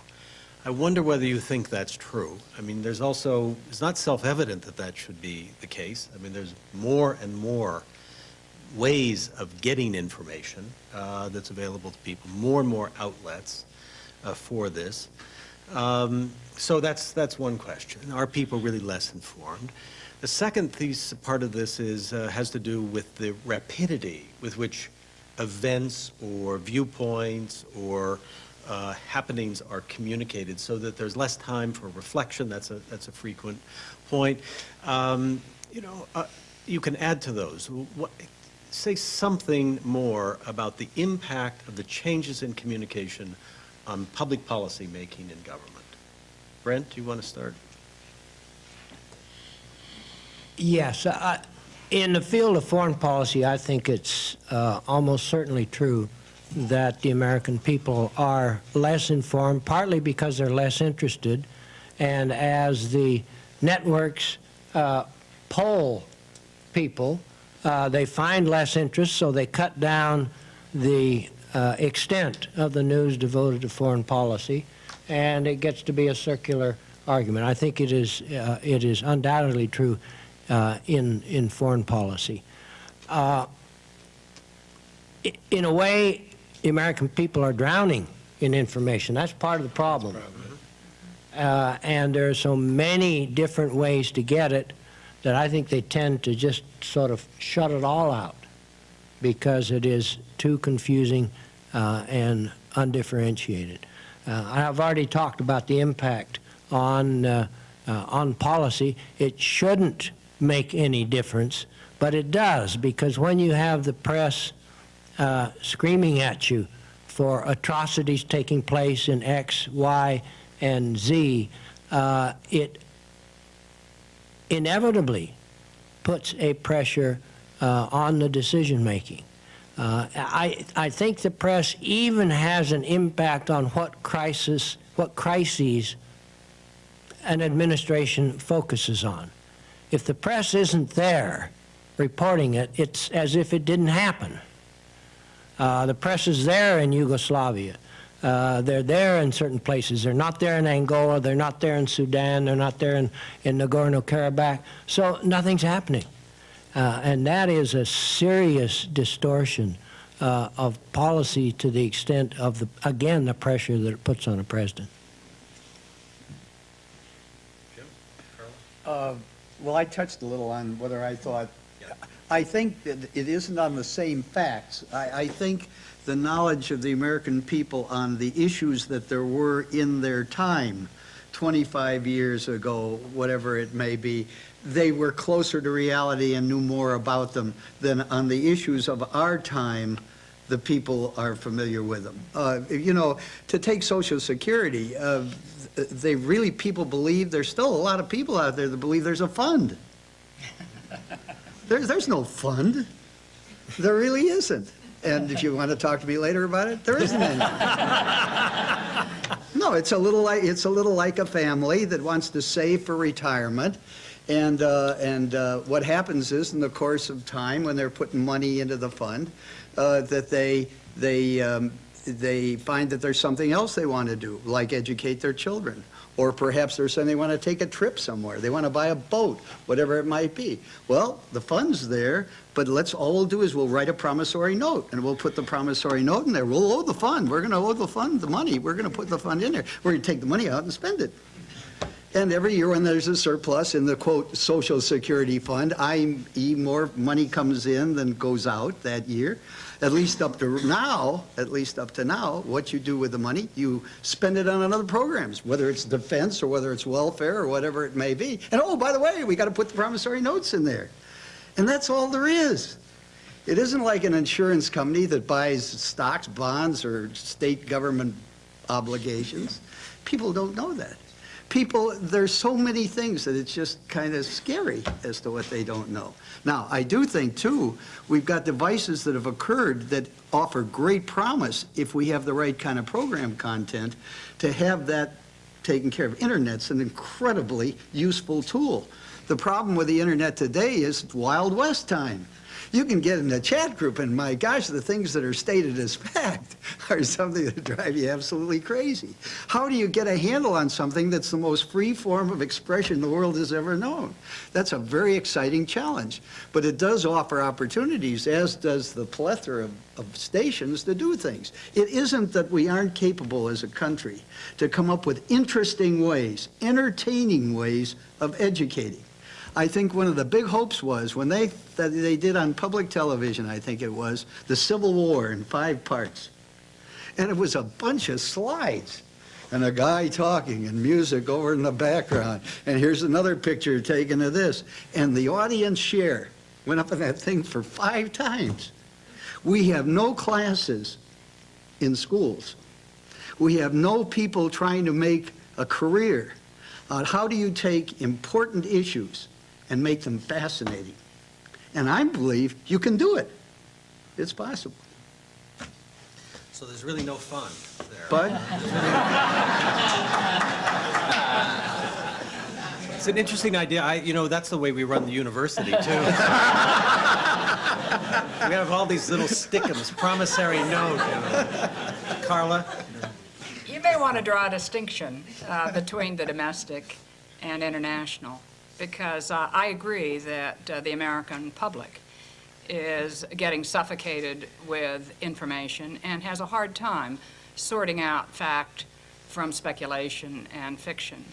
I wonder whether you think that's true. I mean, there's also, it's not self-evident that that should be the case. I mean, there's more and more ways of getting information uh, that's available to people, more and more outlets uh, for this. Um, So that's, that's one question. Are people really less informed? The second piece, part of this is, uh, has to do with the rapidity with which events or viewpoints or uh, happenings are communicated so that there's less time for reflection. That's a, that's a frequent point. Um, You know, uh, you can add to those. What, say something more about the impact of the changes in communication on public policy making in government. Brent, do you want to start? Yes, I- in the field of foreign policy, I think it's uh, almost certainly true that the American people are less informed, partly because they're less interested, and as the networks uh, poll people, uh, they find less interest, so they cut down the uh, extent of the news devoted to foreign policy, and it gets to be a circular argument. I think it is, uh, it is undoubtedly true uh, in, in foreign policy. Uh, in a way, the American people are drowning in information. That's part of the problem. Uh, and there are so many different ways to get it that I think they tend to just sort of shut it all out because it is too confusing uh, and undifferentiated. Uh, I've already talked about the impact on, uh, uh, on policy. It shouldn't make any difference, but it does because when you have the press screaming at you for atrocities taking place in X, Y, and Z, uh, it inevitably puts a pressure uh, on the decision making. Uh, I, I think the press even has an impact on what crisis, what crises an administration focuses on. If the press isn't there reporting it, it's as if it didn't happen. Uh, the press is there in Yugoslavia. Uh, they're there in certain places. They're not there in Angola. They're not there in Sudan. They're not there in, in Nagorno-Karabakh. So nothing's happening. Uh, and that is a serious distortion uh, of policy to the extent of, the, again, the pressure that it puts on a president. Uh, Well, I touched a little on whether I thought, I think that it isn't on the same facts. I, I think the knowledge of the American people on the issues that there were in their time, 25 years ago, whatever it may be, they were closer to reality and knew more about them than on the issues of our time, the people are familiar with them. Uh, You know, to take Social Security, uh, they really, people believe, there's still a lot of people out there that believe there's a fund. There, there's no fund. There really isn't. And if you want to talk to me later about it, there isn't any. No, it's a little like, it's a little like a family that wants to save for retirement. And, uh, and uh, what happens is, in the course of time, when they're putting money into the fund, uh, that they, they, um, they find that there's something else they want to do, like educate their children. Or perhaps there's saying they want to take a trip somewhere. They want to buy a boat, whatever it might be. Well, the fund's there, but let's, all we'll do is we'll write a promissory note, and we'll put the promissory note in there. We'll owe the fund. We're going to owe the fund the money. We're going to put the fund in there. We're going to take the money out and spend it. And every year when there's a surplus in the quote, social security fund, i.e. more money comes in than goes out that year. At least up to now, at least up to now, what you do with the money, you spend it on other programs, whether it's defense or whether it's welfare or whatever it may be. And oh, by the way, we got to put the promissory notes in there. And that's all there is. It isn't like an insurance company that buys stocks, bonds, or state government obligations. People don't know that. People, there's so many things that it's just kind of scary as to what they don't know. Now, I do think, too, we've got devices that have occurred that offer great promise if we have the right kind of program content to have that taken care of. Internet's an incredibly useful tool. The problem with the internet today is Wild West time. You can get in the chat group, and my gosh, the things that are stated as fact are something that drive you absolutely crazy. How do you get a handle on something that's the most free form of expression the world has ever known? That's a very exciting challenge, but it does offer opportunities, as does the plethora of, of stations to do things. It isn't that we aren't capable as a country to come up with interesting ways, entertaining ways of educating. I think one of the big hopes was when they, that they did on public television, I think it was, the Civil War in five parts. And it was a bunch of slides and a guy talking and music over in the background. And here's another picture taken of this. And the audience share went up in that thing for five times. We have no classes in schools. We have no people trying to make a career on how do you take important issues and make them fascinating. And I believe you can do it. It's possible. So there's really no fun there. But It's an interesting idea. I, you know, that's the way we run the university, too. We have all these little stickums, promissory note, you know. Carla? You may want to draw a distinction uh, between the domestic and international, because uh, I agree that uh, the American public is getting suffocated with information and has a hard time sorting out fact from speculation and fiction.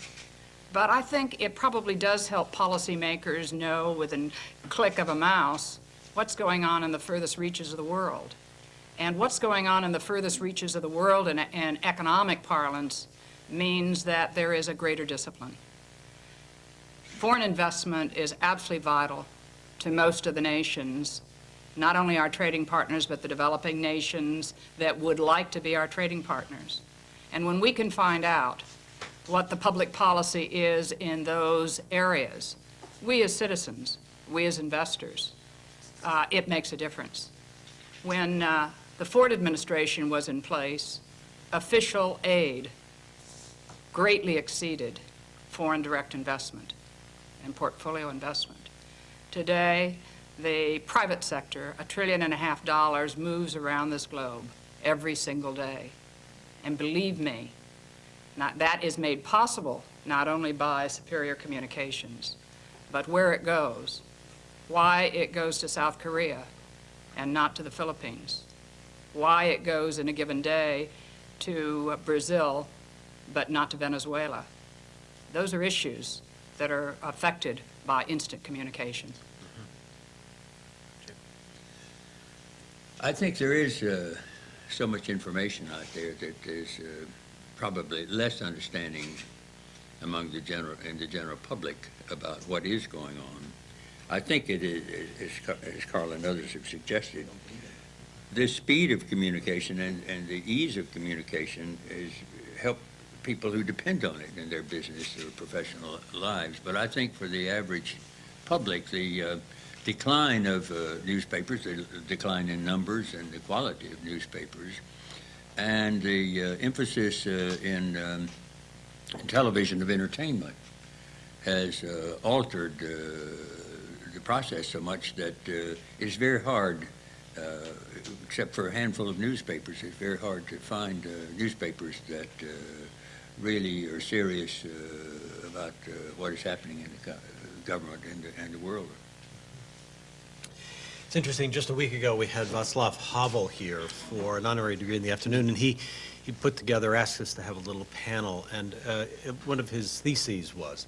But I think it probably does help policymakers know with a click of a mouse what's going on in the furthest reaches of the world. And what's going on in the furthest reaches of the world in, in economic parlance means that there is a greater discipline. Foreign investment is absolutely vital to most of the nations, not only our trading partners, but the developing nations that would like to be our trading partners. And when we can find out what the public policy is in those areas, we as citizens, we as investors, uh, it makes a difference. When uh, the Ford administration was in place, official aid greatly exceeded foreign direct investment and portfolio investment. Today, the private sector, a trillion and a half dollars, moves around this globe every single day. And believe me, not, that is made possible not only by superior communications, but where it goes, why it goes to South Korea and not to the Philippines, why it goes in a given day to Brazil but not to Venezuela. Those are issues that are affected by instant communication. I think there is uh, so much information out there that there's uh, probably less understanding among the general, in the general public about what is going on. I think it is, as Carl and others have suggested, the speed of communication and, and the ease of communication has help people who depend on it in their business or professional lives. But I think for the average public, the uh, decline of uh, newspapers, the decline in numbers and the quality of newspapers, and the uh, emphasis uh, in um, television of entertainment has uh, altered uh, the process so much that it's very hard, uh, except for a handful of newspapers, it's very hard to find uh, newspapers that uh, really are serious uh, about uh, what is happening in the government and the, and the world. It's interesting, just a week ago, we had Václav Havel here for an honorary degree in the afternoon, and he, he put together, asked us to have a little panel, and uh, one of his theses was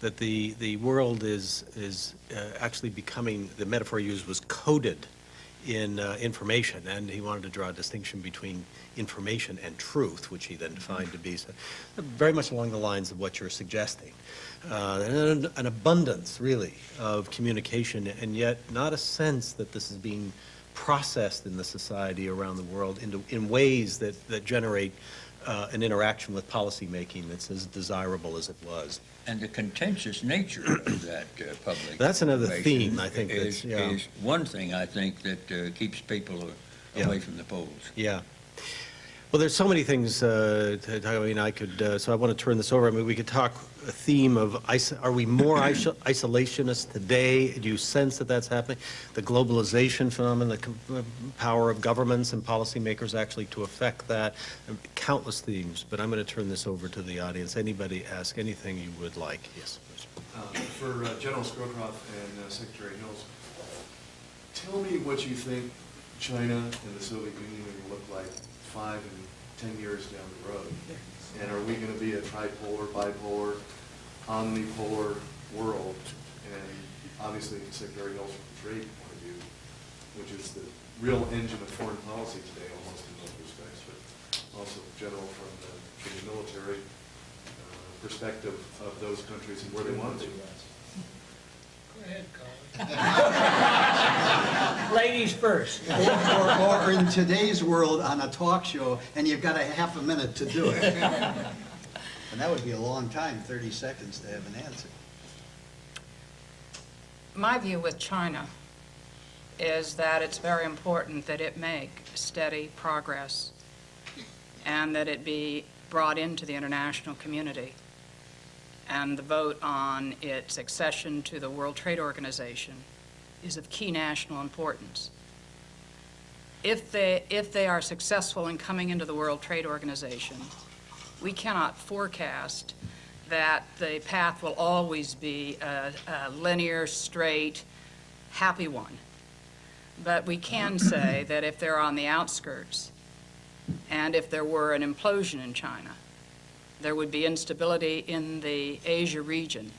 that the, the world is, is uh, actually becoming, the metaphor he used was coded in uh, information, and he wanted to draw a distinction between information and truth, which he then defined to be so, very much along the lines of what you're suggesting. Uh, and an abundance, really, of communication, and yet not a sense that this is being processed in the society around the world into, in ways that, that generate uh, an interaction with policymaking that's as desirable as it was. And the contentious nature of that uh, public. That's another theme, I think, Is, that's- yeah. is one thing, I think, that uh, keeps people Yeah. away from the polls. Yeah. Well, there's so many things, uh, to talk- I mean, I could, uh, so I want to turn this over. I mean, we could talk a theme of, are we more iso- isolationist today? Do you sense that that's happening? The globalization phenomenon, the uh, power of governments and policymakers actually to affect that, countless themes. But I'm going to turn this over to the audience. Anybody ask anything you would like? Yes. Uh, For uh, General Scowcroft and uh, Secretary Hills, tell me what you think China and the Soviet Union look like five and 10 years down the road? And are we going to be a tripolar, bipolar, omnipolar world? And obviously Secretary Hills from a trade point of view, which is the real engine of foreign policy today almost in most respects, but also General from the, from the military uh, perspective of those countries and where they want to be. Ladies first. Or, or in today's world, on a talk show, and you've got a half a minute to do it. And that would be a long time, 30 seconds to have an answer. My view with China is that it's very important that it make steady progress and that it be brought into the international community. And the vote on its accession to the World Trade Organization is of key national importance. If they, if they are successful in coming into the World Trade Organization, we cannot forecast that the path will always be a, a linear, straight, happy one. But we can say that if they're on the outskirts, and if there were an implosion in China, there would be instability in the Asia region,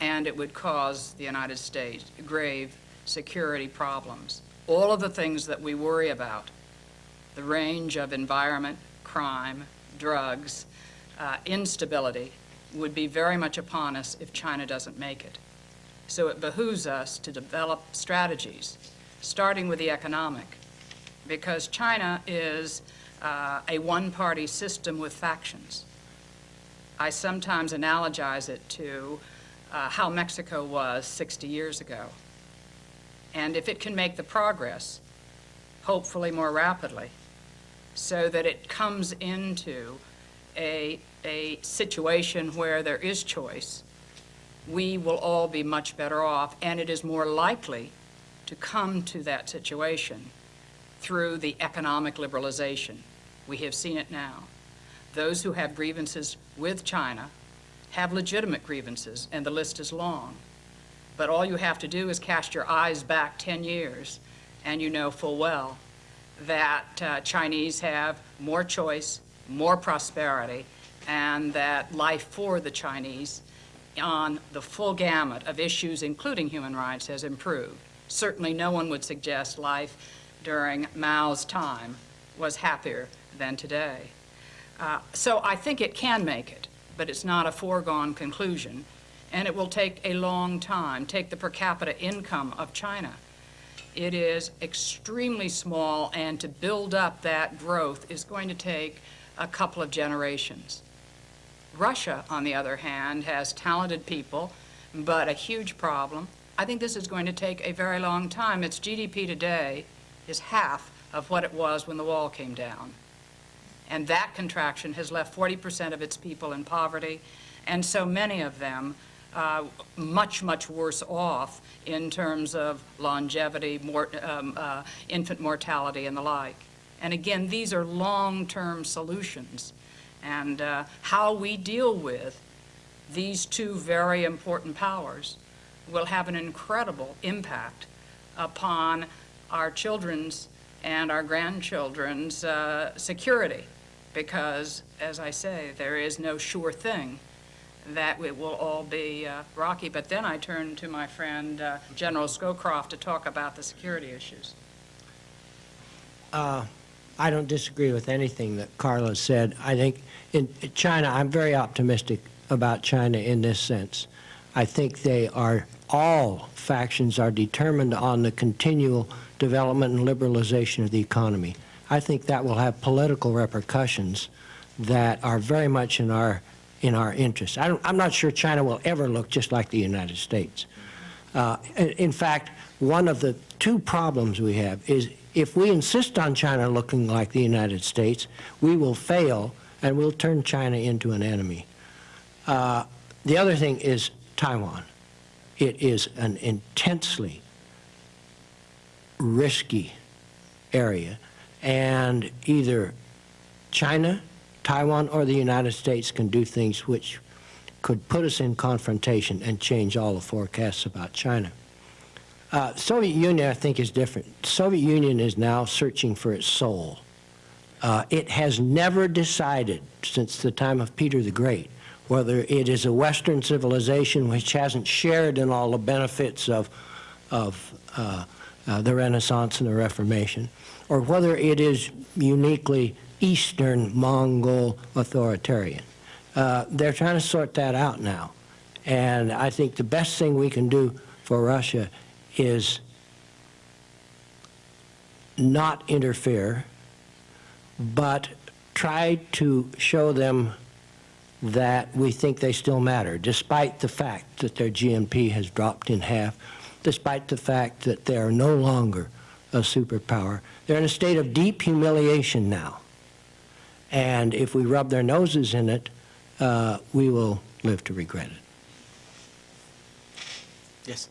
and it would cause the United States grave security problems. All of the things that we worry about, the range of environment, crime, drugs, uh, instability, would be very much upon us if China doesn't make it. So it behooves us to develop strategies, starting with the economic, because China is uh, a one-party system with factions. I sometimes analogize it to uh, how Mexico was 60 years ago. And if it can make the progress, hopefully more rapidly, so that it comes into a, a situation where there is choice, we will all be much better off, and it is more likely to come to that situation through the economic liberalization. We have seen it now. Those who have grievances with China have legitimate grievances, and the list is long. But all you have to do is cast your eyes back 10 years, and you know full well that uh, Chinese have more choice, more prosperity, and that life for the Chinese on the full gamut of issues, including human rights, has improved. Certainly no one would suggest life during Mao's time was happier than today. Uh, So I think it can make it, but it's not a foregone conclusion, and it will take a long time. Take the per capita income of China. It is extremely small, and to build up that growth is going to take a couple of generations. Russia, on the other hand, has talented people, but a huge problem. I think this is going to take a very long time. Its GDP today is half of what it was when the wall came down. And that contraction has left 40% of its people in poverty, and so many of them uh, much, much worse off in terms of longevity, mor um, uh, infant mortality, and the like. And again, these are long-term solutions. And uh, how we deal with these two very important powers will have an incredible impact upon our children's and our grandchildren's uh, security. Because, as I say, there is no sure thing that it will all be uh, rocky. But then I turn to my friend uh, General Scowcroft to talk about the security issues. Uh, I don't disagree with anything that Carla said. I think in China, I'm very optimistic about China in this sense. I think they are, all factions are determined on the continual development and liberalization of the economy. I think that will have political repercussions that are very much in our, in our interest. I I'm not sure China will ever look just like the United States. Uh, in, in fact, one of the two problems we have is if we insist on China looking like the United States, we will fail and we'll turn China into an enemy. Uh, the other thing is Taiwan. It is an intensely risky area, and either China, Taiwan, or the United States can do things which could put us in confrontation and change all the forecasts about China. Uh, Soviet Union, I think, is different. Soviet Union is now searching for its soul. Uh, it has never decided since the time of Peter the Great whether it is a Western civilization which hasn't shared in all the benefits of, of uh, uh, the Renaissance and the Reformation, or whether it is uniquely Eastern Mongol authoritarian. Uh, they're trying to sort that out now. And I think the best thing we can do for Russia is not interfere, but try to show them that we think they still matter, despite the fact that their GNP has dropped in half, despite the fact that they are no longer a superpower. They're in a state of deep humiliation now. And if we rub their noses in it, uh, we will live to regret it. Yes.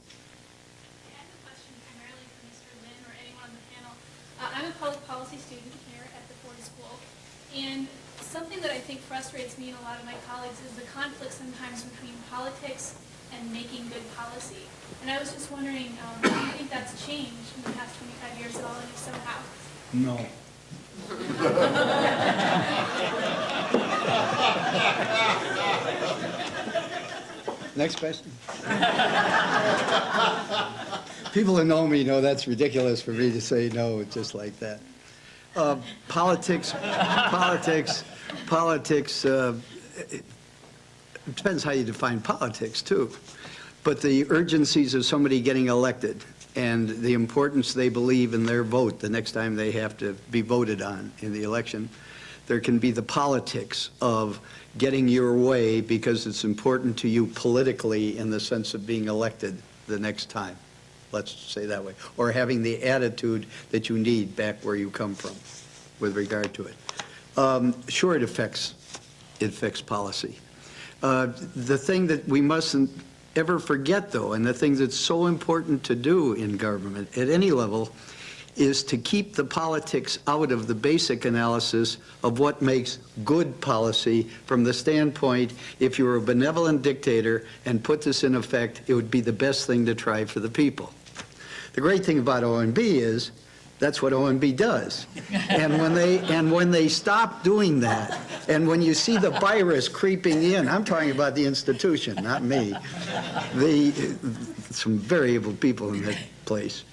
I have a question primarily for Mr. Lynn or anyone on the panel. Uh, I'm a public policy student here at the Ford School, and something that I think frustrates me and a lot of my colleagues is the conflict sometimes between politics and making good policy. And I was just wondering, um, do you think that's changed in the past 25 years at all, and if so, how? No. Next question. People who know me know that's ridiculous for me to say no just like that. Uh, Politics, politics, politics, uh, it depends how you define politics, too. But the urgencies of somebody getting elected and the importance they believe in their vote the next time they have to be voted on in the election, there can be the politics of getting your way because it's important to you politically in the sense of being elected the next time, let's say that way, or having the attitude that you need back where you come from with regard to it. Um, Sure, it affects, it affects policy. Uh, The thing that we mustn't ever forget, though, and the thing that's so important to do in government at any level, is to keep the politics out of the basic analysis of what makes good policy from the standpoint, if you were a benevolent dictator and put this in effect, it would be the best thing to try for the people. The great thing about OMB is, that's what OMB does. And when they, and when they stop doing that, and when you see the virus creeping in, I'm talking about the institution, not me, the, some very evil people in that place.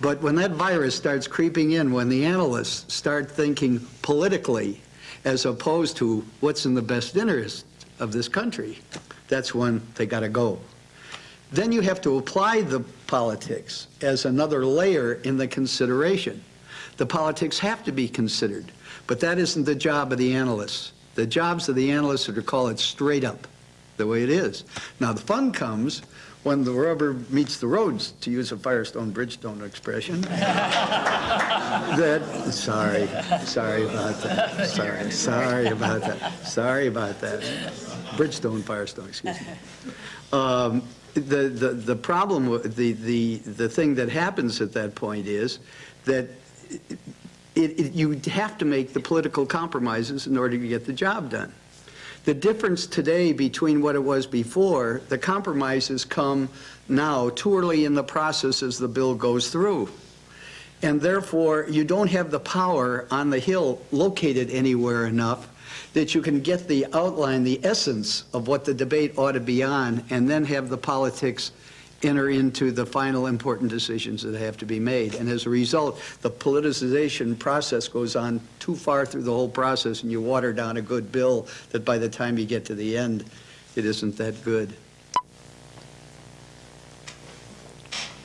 But when that virus starts creeping in, when the analysts start thinking politically as opposed to what's in the best interest of this country, that's when they got to go. Then you have to apply the politics as another layer in the consideration. The politics have to be considered, but that isn't the job of the analysts. The jobs of the analysts are to call it straight up, the way it is. Now, the fun comes when the rubber meets the roads, to use a Firestone Bridgestone expression. that, sorry, sorry about that. Sorry, sorry about that. Sorry about that. Bridgestone, Firestone, excuse me. Um, the, the, the problem, the, the, the thing that happens at that point is that it, it, you have to make the political compromises in order to get the job done. The difference today between what it was before, the compromises come now too early in the process as the bill goes through. And therefore, you don't have the power on the Hill located anywhere enough that you can get the outline, the essence of what the debate ought to be on, and then have the politics enter into the final important decisions that have to be made. And as a result, the politicization process goes on too far through the whole process, and you water down a good bill that by the time you get to the end, it isn't that good.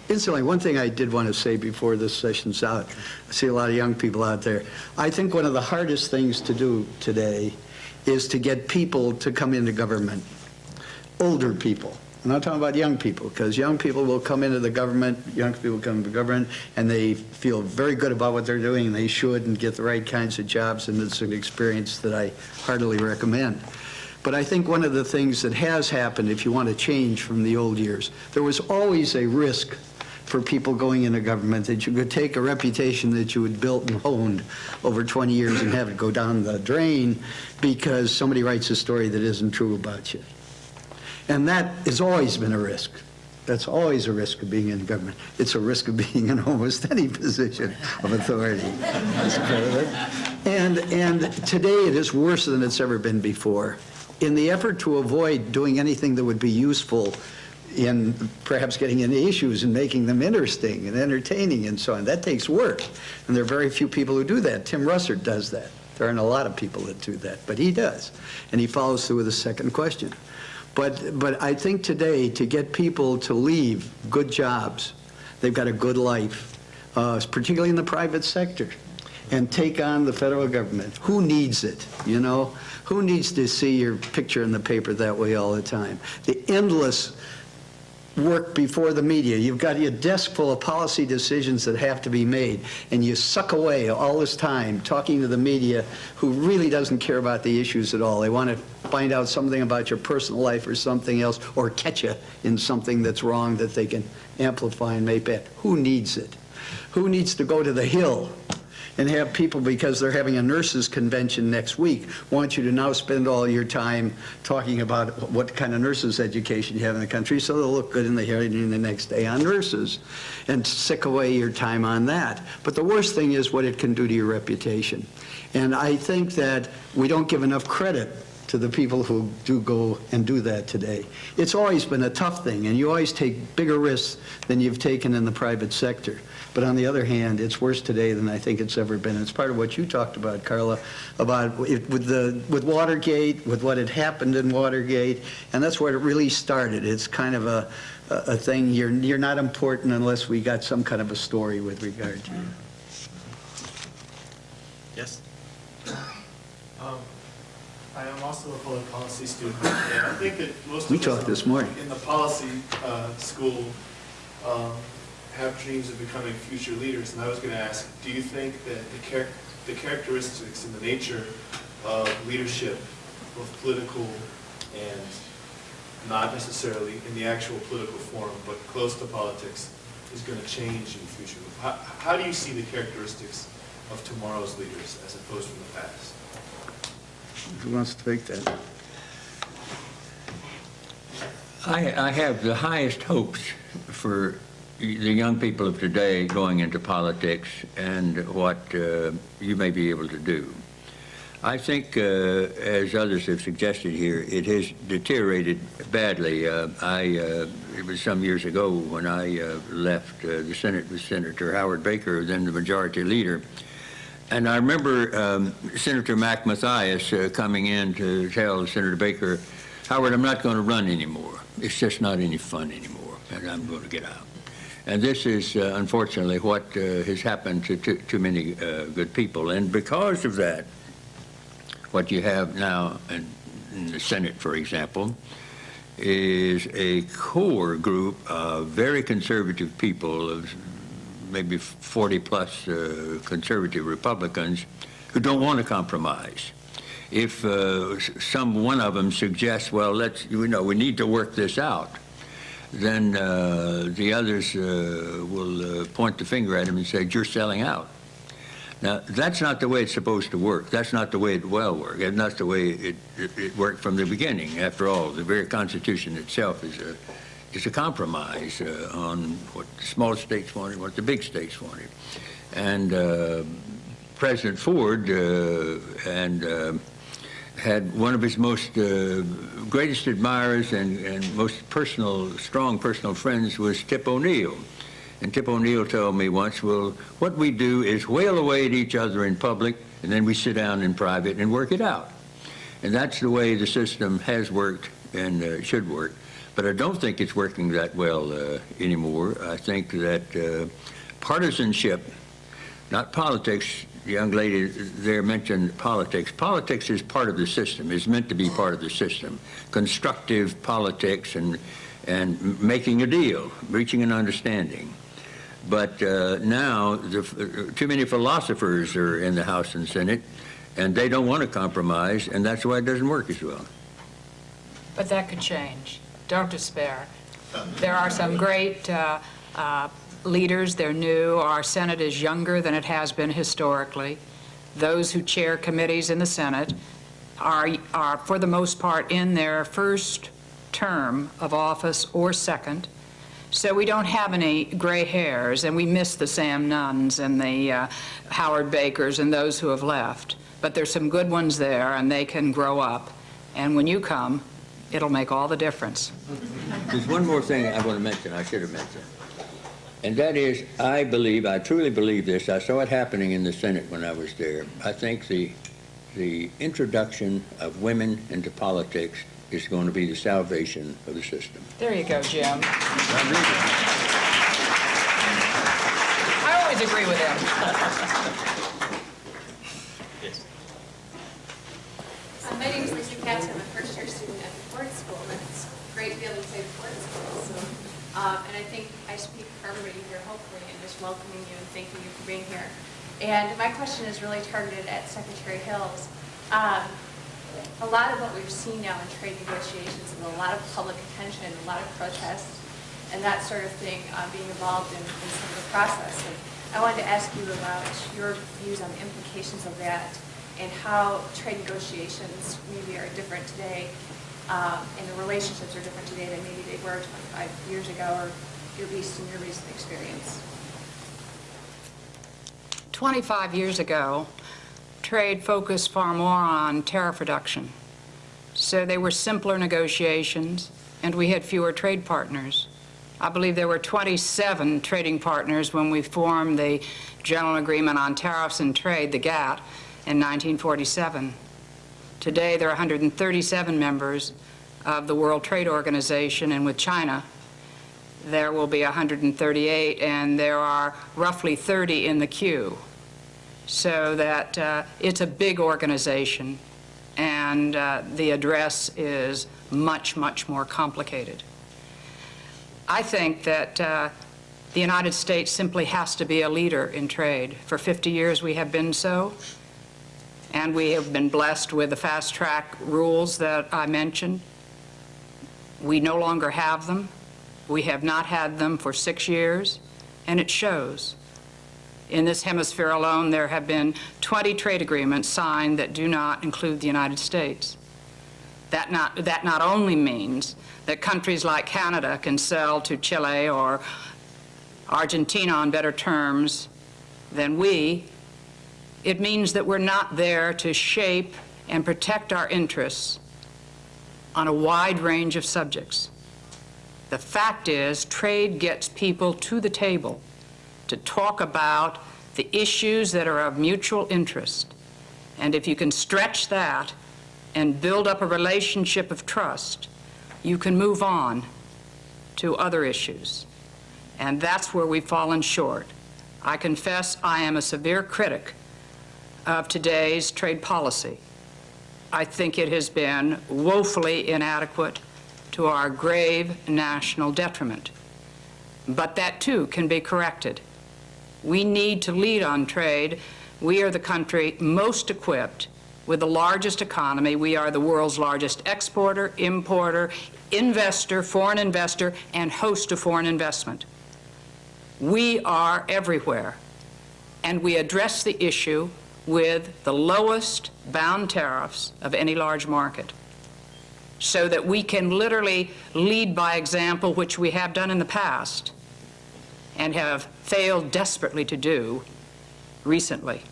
Incidentally, one thing I did want to say before this session's out, I see a lot of young people out there. I think one of the hardest things to do today is to get people to come into government, older people. I'm not talking about young people, because young people will come into the government, young people come into government, and they feel very good about what they're doing, and they should, and get the right kinds of jobs, and it's an experience that I heartily recommend. But I think one of the things that has happened, if you want to change from the old years, there was always a risk for people going into government, that you could take a reputation that you had built and honed over 20 years and have it go down the drain because somebody writes a story that isn't true about you. And that has always been a risk. That's always a risk of being in government. It's a risk of being in almost any position of authority. And, and today it is worse than it's ever been before. In the effort to avoid doing anything that would be useful in perhaps getting into issues and making them interesting and entertaining and so on, that takes work. And there are very few people who do that. Tim Russert does that. There aren't a lot of people that do that, but he does. And he follows through with the second question. But, but I think today, to get people to leave good jobs, they've got a good life, uh, particularly in the private sector, and take on the federal government. Who needs it, you know? Who needs to see your picture in the paper that way all the time? The endless work before the media. You've got your desk full of policy decisions that have to be made, and you suck away all this time talking to the media who really doesn't care about the issues at all. They want to find out something about your personal life or something else, or catch you in something that's wrong that they can amplify and make bad. Who needs it? Who needs to go to the Hill and have people, because they're having a nurses convention next week, want you to now spend all your time talking about what kind of nurses education you have in the country so they'll look good in the hearing the next day on nurses and sick away your time on that. But the worst thing is what it can do to your reputation. And I think that we don't give enough credit to the people who do go and do that today. It's always been a tough thing, and you always take bigger risks than you've taken in the private sector. But on the other hand, it's worse today than I think it's ever been. It's part of what you talked about, Carla, about it, with the with Watergate, with what had happened in Watergate, and that's where it really started. It's kind of a a thing. You're you're not important unless we got some kind of a story with regard to you. Yes? Um, I am also a public policy student, and I think that most of We us talked this morning. in the policy uh, school um, have dreams of becoming future leaders. And I was going to ask, do you think that the char- the characteristics and the nature of leadership, both political and not necessarily in the actual political form, but close to politics, is going to change in the future? How, how do you see the characteristics of tomorrow's leaders as opposed from the past? Who wants to take that? I, I have the highest hopes for the young people of today going into politics and what uh, you may be able to do. I think, uh, as others have suggested here, it has deteriorated badly. Uh, I, uh, it was some years ago when I uh, left uh, the Senate with Senator Howard Baker, then the majority leader. And I remember um, Senator Mac Mathias coming in to tell Senator Baker, Howard, I'm not going to run anymore. It's just not any fun anymore, and I'm going to get out. And this is, uh, unfortunately, what uh, has happened to too, too many uh, good people. And because of that, what you have now in, in the Senate, for example, is a core group of very conservative people, of maybe 40-plus uh, conservative Republicans, who don't want to compromise if uh, some one of them suggests, well, let's, you know, we need to work this out, then uh, the others uh, will uh, point the finger at him and say, you're selling out. Now, that's not the way it's supposed to work. That's not the way it will work. And that's the way it, it, it worked from the beginning. After all, the very Constitution itself is a, is a compromise uh, on what the small states wanted, what the big states wanted. And uh, President Ford uh, and had one of his most uh, greatest admirers and, and most personal, strong personal friends was Tip O'Neill. And Tip O'Neill told me once, well, what we do is wail away at each other in public, and then we sit down in private and work it out. And that's the way the system has worked and uh, should work. But I don't think it's working that well uh, anymore. I think that uh, partisanship, not politics, young lady there mentioned politics. Politics is part of the system, is meant to be part of the system. Constructive politics and, and making a deal, reaching an understanding. But uh, now, the, too many philosophers are in the House and Senate, and they don't want to compromise, and that's why it doesn't work as well. But that could change. Don't despair. There are some great uh, uh, leaders, they're new. Our Senate is younger than it has been historically. Those who chair committees in the Senate are, are, for the most part, in their first term of office or second. So we don't have any gray hairs, and we miss the Sam Nunns and the uh, Howard Bakers and those who have left. But there's some good ones there, and they can grow up. And when you come, it'll make all the difference. There's one more thing I want to mention, I should have mentioned. And that is, I believe, I truly believe this, I saw it happening in the Senate when I was there. I think the, the introduction of women into politics is going to be the salvation of the system. There you go, Jim. I I always agree with him. Uh, My name is Lisa Katz. I'm a first-year student at the Ford School, and it's great to be able to say Ford School. So, um, and I think I speak for everybody here, hopefully, in just welcoming you and thanking you for being here. And my question is really targeted at Secretary Hills. Um, a lot of what we've seen now in trade negotiations is a lot of public attention, a lot of protests, and that sort of thing uh, being involved in, in some of the process. And I wanted to ask you about your views on the implications of that and how trade negotiations maybe are different today, um, and the relationships are different today than maybe they were 25 years ago, or at least in your recent experience. 25 years ago, trade focused far more on tariff reduction. So they were simpler negotiations, and we had fewer trade partners. I believe there were 27 trading partners when we formed the General Agreement on Tariffs and Trade, the GATT, in 1947. Today, there are 137 members of the World Trade Organization, and with China, there will be 138, and there are roughly 30 in the queue. So that uh, it's a big organization, and uh, the address is much, much more complicated. I think that uh, the United States simply has to be a leader in trade. For 50 years, we have been so, and we have been blessed with the fast-track rules that I mentioned. We no longer have them. We have not had them for six years, and it shows. In this hemisphere alone, there have been 20 trade agreements signed that do not include the United States. That not, that not only means that countries like Canada can sell to Chile or Argentina on better terms than we, it means that we're not there to shape and protect our interests on a wide range of subjects. The fact is, trade gets people to the table to talk about the issues that are of mutual interest. And if you can stretch that and build up a relationship of trust, you can move on to other issues. And that's where we've fallen short. I confess I am a severe critic of today's trade policy. I think it has been woefully inadequate to our grave national detriment. But that too can be corrected. We need to lead on trade. We are the country most equipped with the largest economy. We are the world's largest exporter, importer, investor, foreign investor, and host of foreign investment. We are everywhere, and we address the issue with the lowest bound tariffs of any large market so that we can literally lead by example, which we have done in the past and have failed desperately to do recently.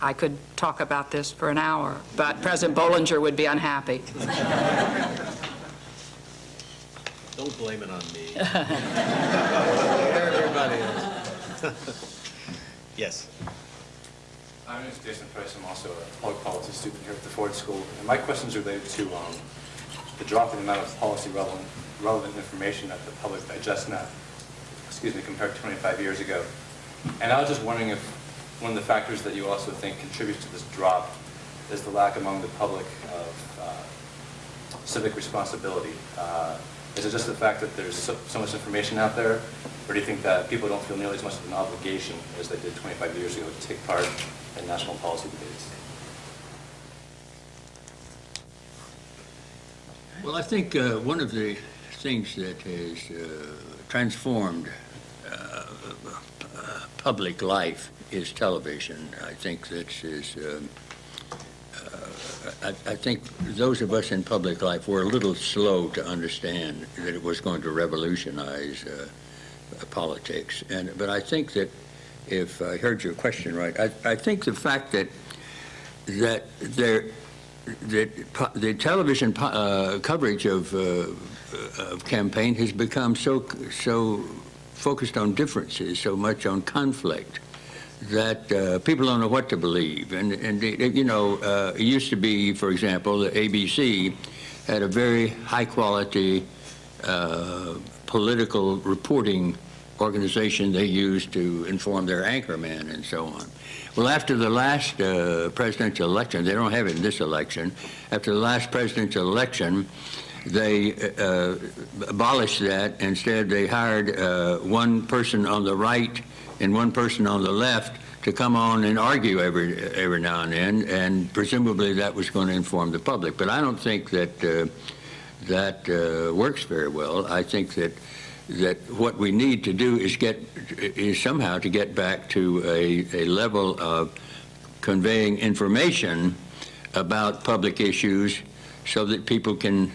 I could talk about this for an hour, but President Bollinger would be unhappy. Don't blame it on me. Everybody else. Yes. My name is Jason Price. I'm also a public policy student here at the Ford School. And my question is related to um, the drop in the amount of policy relevant, relevant information that the public digests now, excuse me, compared to 25 years ago. And I was just wondering if one of the factors that you also think contributes to this drop is the lack among the public of uh, civic responsibility? Uh, Is it just the fact that there's so so much information out there? Or do you think that people don't feel nearly as much of an obligation as they did 25 years ago to take part in national policy debates? Well, I think uh, one of the things that has uh, transformed public life is television. I think this is, um, uh, I I think those of us in public life were a little slow to understand that it was going to revolutionize uh, politics. And, but I think that, if I heard your question right, I I think the fact that, that there, that the television uh, coverage of, uh, of campaign has become so so focused on differences, so much on conflict, that uh, people don't know what to believe. And, and it- you know, uh, it used to be, for example, the ABC had a very high quality uh, political reporting organization they used to inform their anchorman and so on. Well, after the last uh, presidential election, they don't have it in this election, after the last presidential election, they uh, abolished that. Instead, they hired uh, one person on the right and one person on the left to come on and argue every every now and then, and presumably that was going to inform the public. But I don't think that uh, that uh, works very well. I think that that what we need to do is get is somehow to get back to a, a level of conveying information about public issues so that people can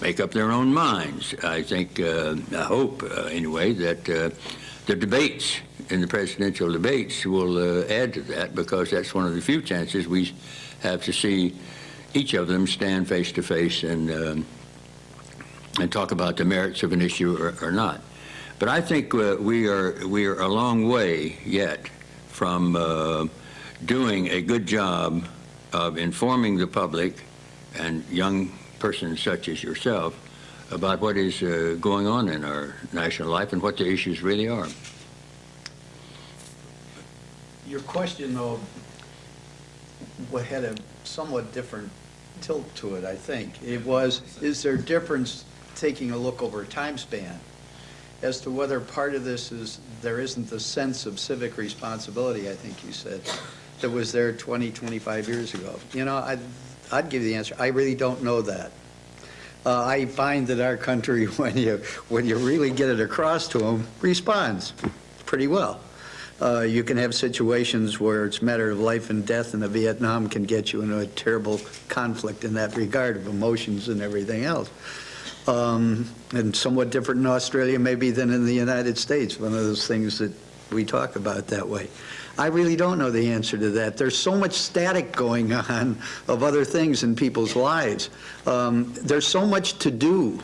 make up their own minds. I think, uh, I hope uh, anyway, that uh, the debates in the presidential debates will uh, add to that because that's one of the few chances we have to see each of them stand face to face and um, and talk about the merits of an issue or, or not. But I think uh, we are we are a long way yet from uh, doing a good job of informing the public and young persons such as yourself about what is uh, going on in our national life and what the issues really are. Your question, though, had a somewhat different tilt to it, I think. It was, is there difference taking a look over a time span as to whether part of this is, there isn't the sense of civic responsibility, I think you said, that was there 20, 25 years ago? You know, I'd, I'd give you the answer. I really don't know that. Uh, I find that our country, when you, when you really get it across to them, responds pretty well. Uh, You can have situations where it's a matter of life and death, and the Vietnam can get you into a terrible conflict in that regard of emotions and everything else. Um, And somewhat different in Australia maybe than in the United States, one of those things that we talk about that way. I really don't know the answer to that. There's so much static going on of other things in people's lives. Um, There's so much to do.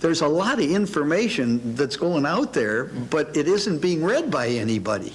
There's a lot of information that's going out there, but it isn't being read by anybody.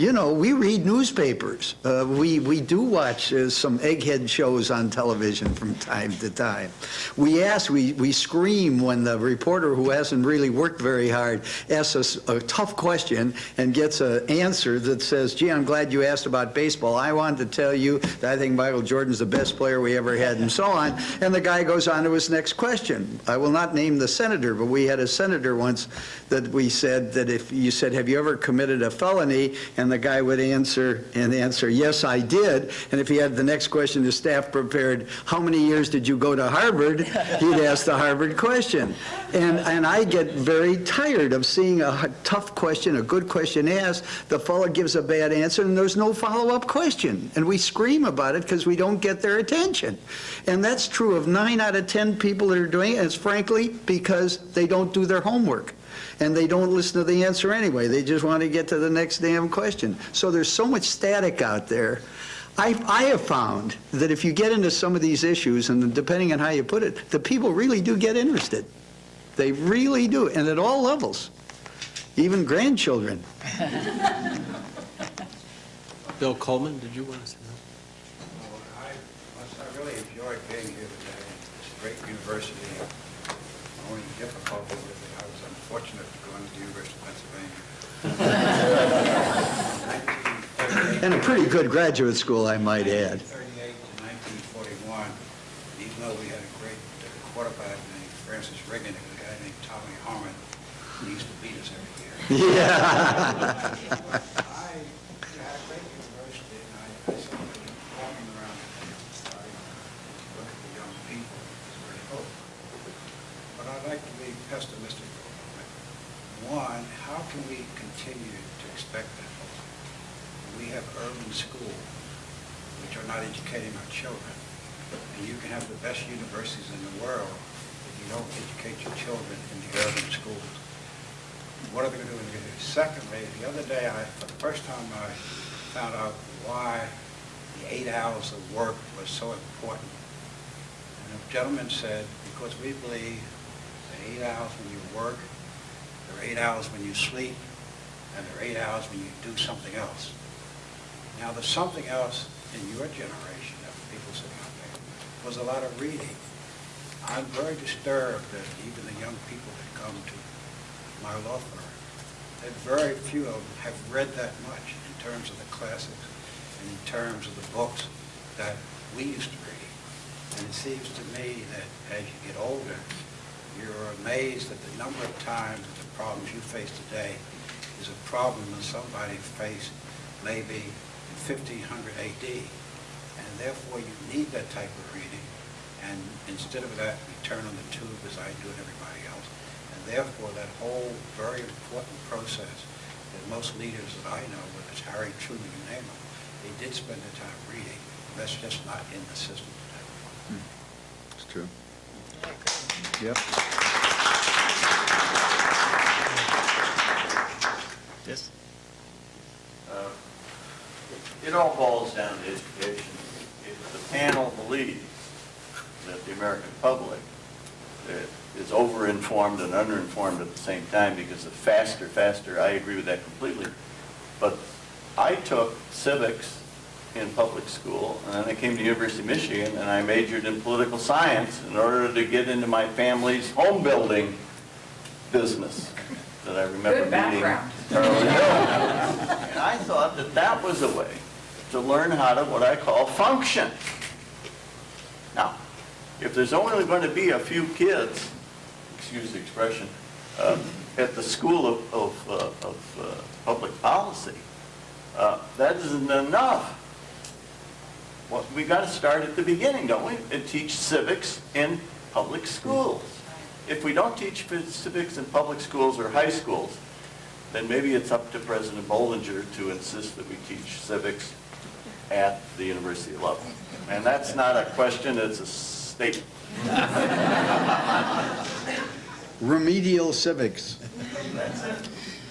You know, we read newspapers. Uh, we, we do watch uh, some egghead shows on television from time to time. We ask, we, we scream when the reporter who hasn't really worked very hard asks us a tough question and gets an answer that says, gee, I'm glad you asked about baseball. I wanted to tell you that I think Michael Jordan's the best player we ever had and so on. And the guy goes on to his next question. I will not name the senator, but we had a senator once that we said that if you said, have you ever committed a felony? And the guy would answer and answer, yes, I did. And if he had the next question, the staff prepared, how many years did you go to Harvard? He'd ask the Harvard question. And, and I get very tired of seeing a tough question, a good question asked, the fellow gives a bad answer, and there's no follow-up question. And we scream about it because we don't get their attention. And that's true of nine out of 10 people that are doing it, and it's frankly because they don't do their homework and they don't listen to the answer anyway. They just want to get to the next damn question. So there's so much static out there. I, I have found that if you get into some of these issues, and depending on how you put it, the people really do get interested. They really do, and at all levels, even grandchildren. Bill Coleman, did you want to say oh, I, I really enjoyed being here today. It's a great university. The only difficulty I to go into the University of Pennsylvania. And a pretty good graduate school, I might add. 1938 to 1941, even though we had a great quarterback named Francis Reagan and a guy named Tommy Harmon who used to beat us every year. I had a great university, and I, I saw them walking around and starting to look at the young people. It's very hopeful. But I'd like to be pessimistic for a moment. One, how can we continue to expect that? We have urban schools, which are not educating our children. And you can have the best universities in the world if you don't educate your children in the urban schools. What are they going to do? in the- Secondly, the other day, I, for the first time, I found out why the eight hours of work was so important. And a gentleman said, because we believe that eight hours when you work, are eight hours when you sleep, and there are eight hours when you do something else. Now, the something else in your generation of people sitting out there was a lot of reading. I'm very disturbed that even the young people that come to my law firm, that very few of them have read that much in terms of the classics and in terms of the books that we used to read. And it seems to me that as you get older, you're amazed at the number of times problems you face today is a problem that somebody faced maybe in 1500 AD. And therefore, you need that type of reading. And instead of that, you turn on the tube as I do and everybody else. And therefore, that whole very important process that most leaders that I know, whether it's Harry Truman, you name them, they did spend the time reading. That's just not in the system today. Hmm. It's true. Yep. Yes? Uh, It all boils down to education. If the panel believes that the American public is over-informed and under-informed at the same time because of faster, faster, I agree with that completely. But I took civics in public school, and then I came to University of Michigan, and I majored in political science in order to get into my family's home building business that I remember Good meeting background. Charlie Hill. And I thought that that was a way to learn how to, what I call, function. Now, if there's only going to be a few kids, excuse the expression, uh, at the School of, of, uh, of uh, Public Policy, uh, that isn't enough. Well, we got to start at the beginning, don't we? And teach civics in public schools. If we don't teach civics in public schools or high schools, then maybe it's up to President Bollinger to insist that we teach civics at the university level. And that's not a question, it's a statement. Remedial civics.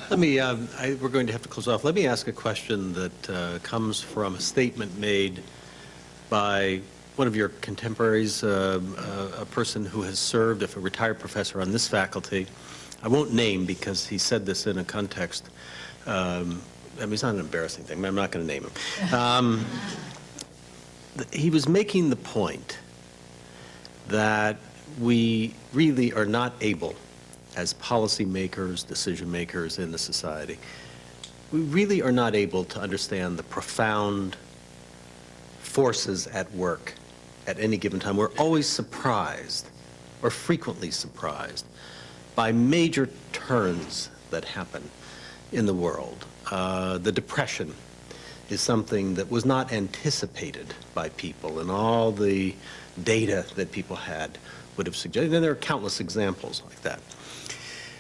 Let me, um, I- we're going to have to close off. Let me ask a question that uh, comes from a statement made by one of your contemporaries, uh, uh, a person who has served, if a retired professor on this faculty. I won't name because he said this in a context, um, I mean, it's not an embarrassing thing, but I'm not going to name him. Um, He was making the point that we really are not able, as policymakers, decision makers in the society, we really are not able to understand the profound forces at work at any given time. We're always surprised, or frequently surprised, by major turns that happen in the world. Uh, the Depression is something that was not anticipated by people, and all the data that people had would have suggested, and there are countless examples like that.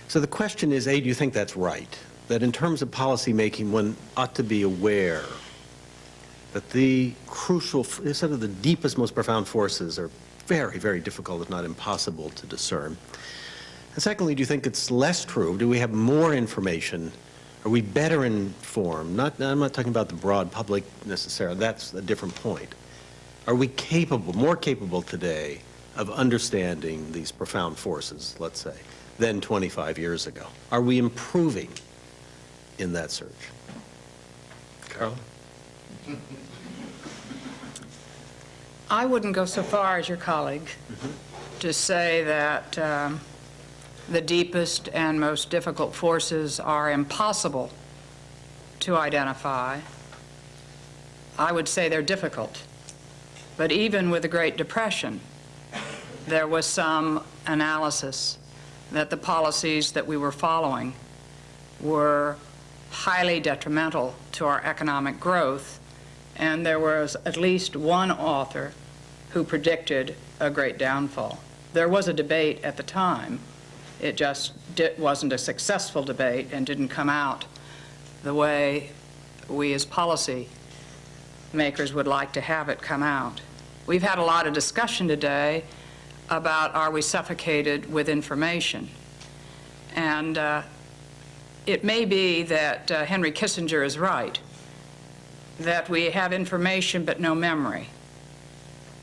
So the question is, A, do you think that's right? That in terms of policymaking, one ought to be aware that the crucial, sort of the deepest, most profound forces are very, very difficult, if not impossible, to discern. And secondly, do you think it's less true? Do we have more information? Are we better informed? Not, I'm not talking about the broad public necessarily, that's a different point. Are we capable, more capable today of understanding these profound forces, let's say, than 25 years ago? Are we improving in that search? Carl? I wouldn't go so far as your colleague to say that um, the deepest and most difficult forces are impossible to identify. I would say they're difficult. But even with the Great Depression, there was some analysis that the policies that we were following were highly detrimental to our economic growth, and there was at least one author who predicted a great downfall. There was a debate at the time. It just wasn't a successful debate and didn't come out the way we as policy makers would like to have it come out. We've had a lot of discussion today about are we suffocated with information? And uh, it may be that uh, Henry Kissinger is right, that we have information but no memory,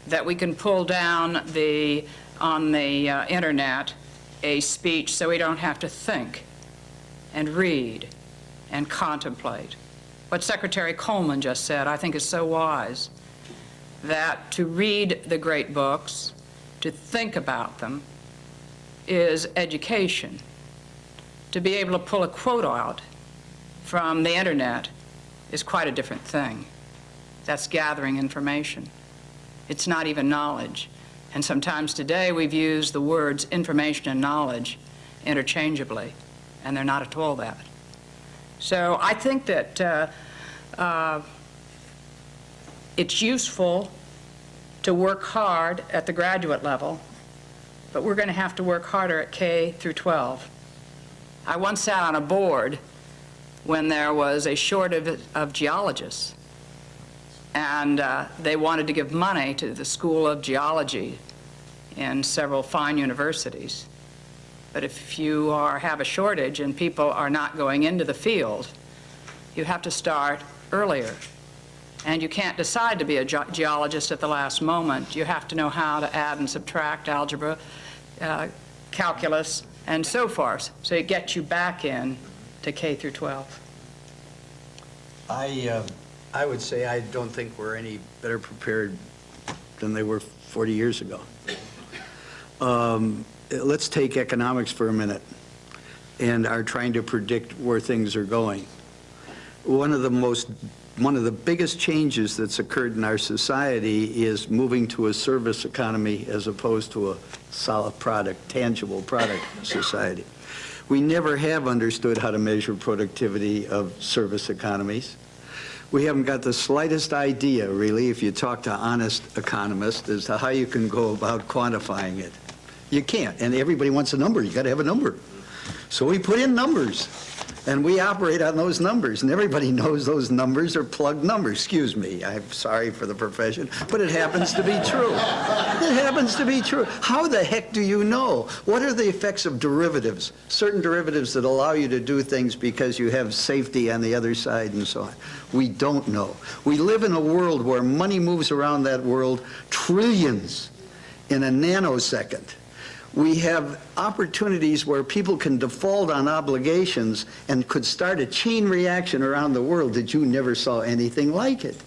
that we can pull down the, on the uh, internet a speech so we don't have to think and read and contemplate. What Secretary Coleman just said, I think is so wise, that to read the great books, to think about them, is education. To be able to pull a quote out from the internet is quite a different thing. That's gathering information. It's not even knowledge. And sometimes today we've used the words information and knowledge interchangeably, and they're not at all that. So I think that uh, uh, it's useful to work hard at the graduate level, but we're going to have to work harder at K through 12. I once sat on a board when there was a shortage of geologists, and uh, they wanted to give money to the School of Geology in several fine universities. But if you are, have a shortage and people are not going into the field, you have to start earlier. And you can't decide to be a ge- geologist at the last moment. You have to know how to add and subtract algebra, uh, calculus, and so forth. So it gets you back in to K through 12. I, uh, I would say I don't think we're any better prepared than they were 40 years ago. Um, Let's take economics for a minute and are trying to predict where things are going. One of the most, one of the biggest changes that's occurred in our society is moving to a service economy as opposed to a solid product, tangible product society. We never have understood how to measure productivity of service economies. We haven't got the slightest idea, really, if you talk to honest economists, as to how you can go about quantifying it. You can't, and everybody wants a number. You got to have a number. So we put in numbers, and we operate on those numbers, and everybody knows those numbers are plugged numbers. Excuse me, I'm sorry for the profession, but it happens to be true. It happens to be true. How the heck do you know? What are the effects of derivatives? Certain derivatives that allow you to do things because you have safety on the other side and so on. We don't know. We live in a world where money moves around that world trillions in a nanosecond we have opportunities where people can default on obligations and could start a chain reaction around the world that you never saw anything like it.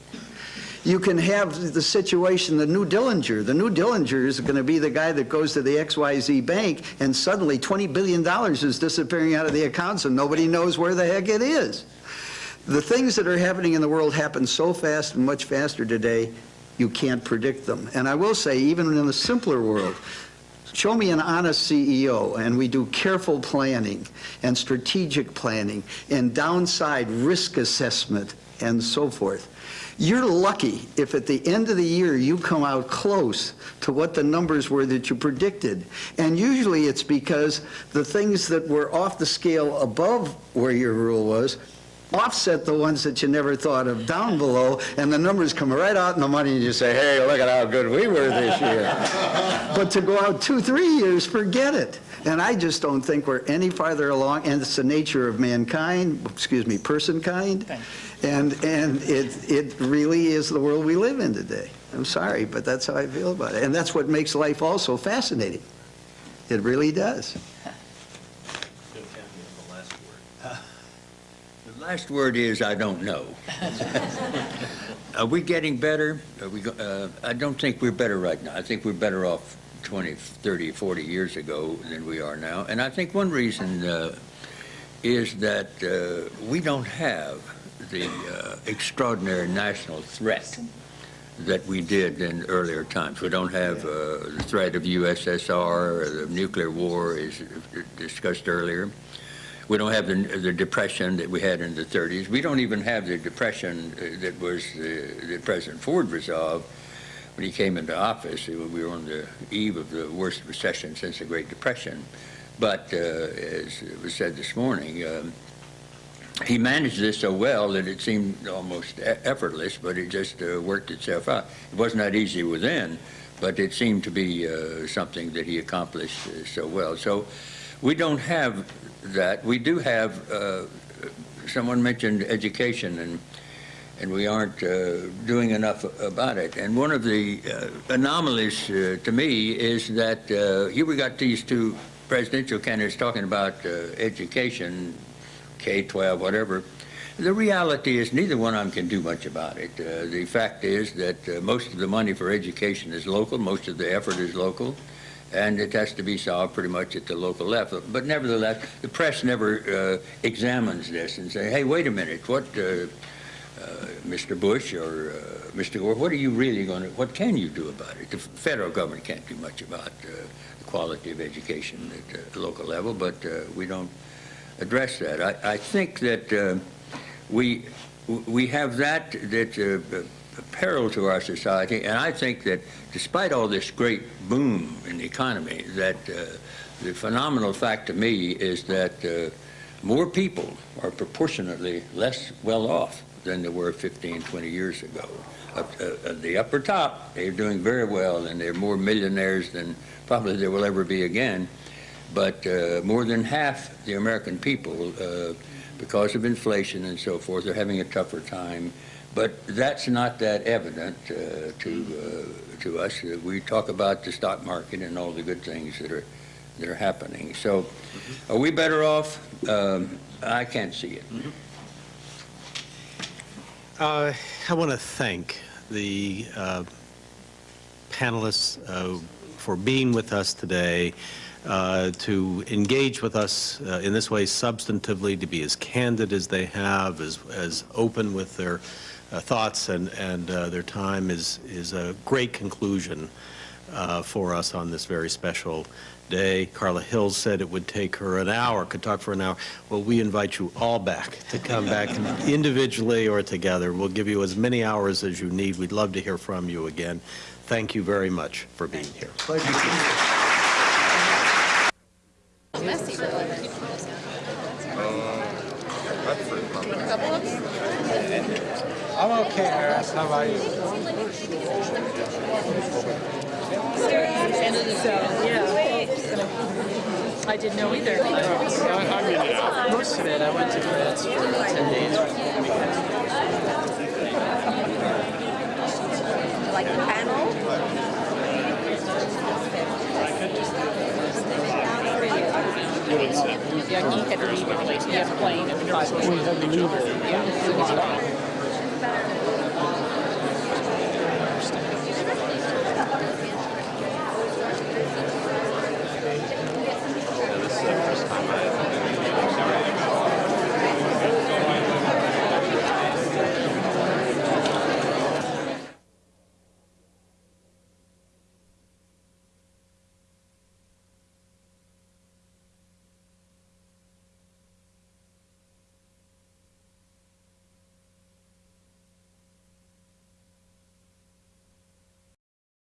You can have the situation, the new Dillinger. The new Dillinger is going to be the guy that goes to the XYZ bank and suddenly $20 billion is disappearing out of the accounts and nobody knows where the heck it is. The things that are happening in the world happen so fast and much faster today, you can't predict them. And I will say, even in a simpler world, Show me an honest CEO, and we do careful planning and strategic planning and downside risk assessment and so forth. You're lucky if at the end of the year you come out close to what the numbers were that you predicted. And usually it's because the things that were off the scale above where your rule was offset the ones that you never thought of down below, and the numbers come right out in the money, and you say, hey, look at how good we were this year. but to go out two, three years, forget it. And I just don't think we're any farther along, and it's the nature of mankind, excuse me, person kind, and, and it, it really is the world we live in today. I'm sorry, but that's how I feel about it. And that's what makes life also fascinating. It really does. Last word is, I don't know. Are we getting better? Are we, uh, I don't think we're better right now. I think we're better off 20, 30, 40 years ago than we are now. And I think one reason uh, is that uh, we don't have the uh, extraordinary national threat that we did in earlier times. We don't have uh, the threat of USSR, or the nuclear war is discussed earlier. We don't have the, the depression that we had in the 30s. We don't even have the depression uh, that was uh, that President Ford resolved when he came into office. We were on the eve of the worst recession since the Great Depression. But uh, as was said this morning, um, he managed this so well that it seemed almost effortless, but it just uh, worked itself out. It wasn't easy within, but it seemed to be uh, something that he accomplished uh, so well. So we don't have that. We do have, uh, someone mentioned education, and and we aren't uh, doing enough about it. And one of the uh, anomalies uh, to me is that uh, here we got these two presidential candidates talking about uh, education, K-12, whatever. The reality is neither one of them can do much about it. The fact is that most of the money for education is local, most of the effort is local, and it has to be solved pretty much at the local level. But nevertheless, the press never uh, examines this and say, hey, wait a minute, what, uh, uh, Mr. Bush or uh, Mr. Gore, what are you really going to, what can you do about it? The federal government can't do much about uh, the quality of education at the local level, but uh, we don't address that. I, I think that we we have that a peril to our society, and I think that despite all this great boom in the economy, that uh, the phenomenal fact to me is that uh, more people are proportionately less well off than they were 15, 20 years ago. Up, uh, the upper top, they're doing very well, and they're more millionaires than probably there will ever be again but uh, more than half the American people, uh, because of inflation and so forth, are having a tougher time. But that's not that evident uh, to uh, to us. Uh, We talk about the stock market and all the good things that are that are happening. So, are we better off? Um, I can't see it. Uh, I want to thank the uh, panelists uh, for being with us today, uh, to engage with us uh, in this way substantively, to be as candid as they have, as, as open with their uh, thoughts and, and uh, their time is, is a great conclusion uh, for us on this very special day. Carla Hills said it would take her an hour, could talk for an hour. Well, we invite you all back to come back individually or together. We'll give you as many hours as you need. We'd love to hear from you again. Thank you very much for being here. Harris. How about? I didn't know either. Most of it, I went to France for 10 days. Like the panel? Yeah, he had to leave at like, he had a plane at five.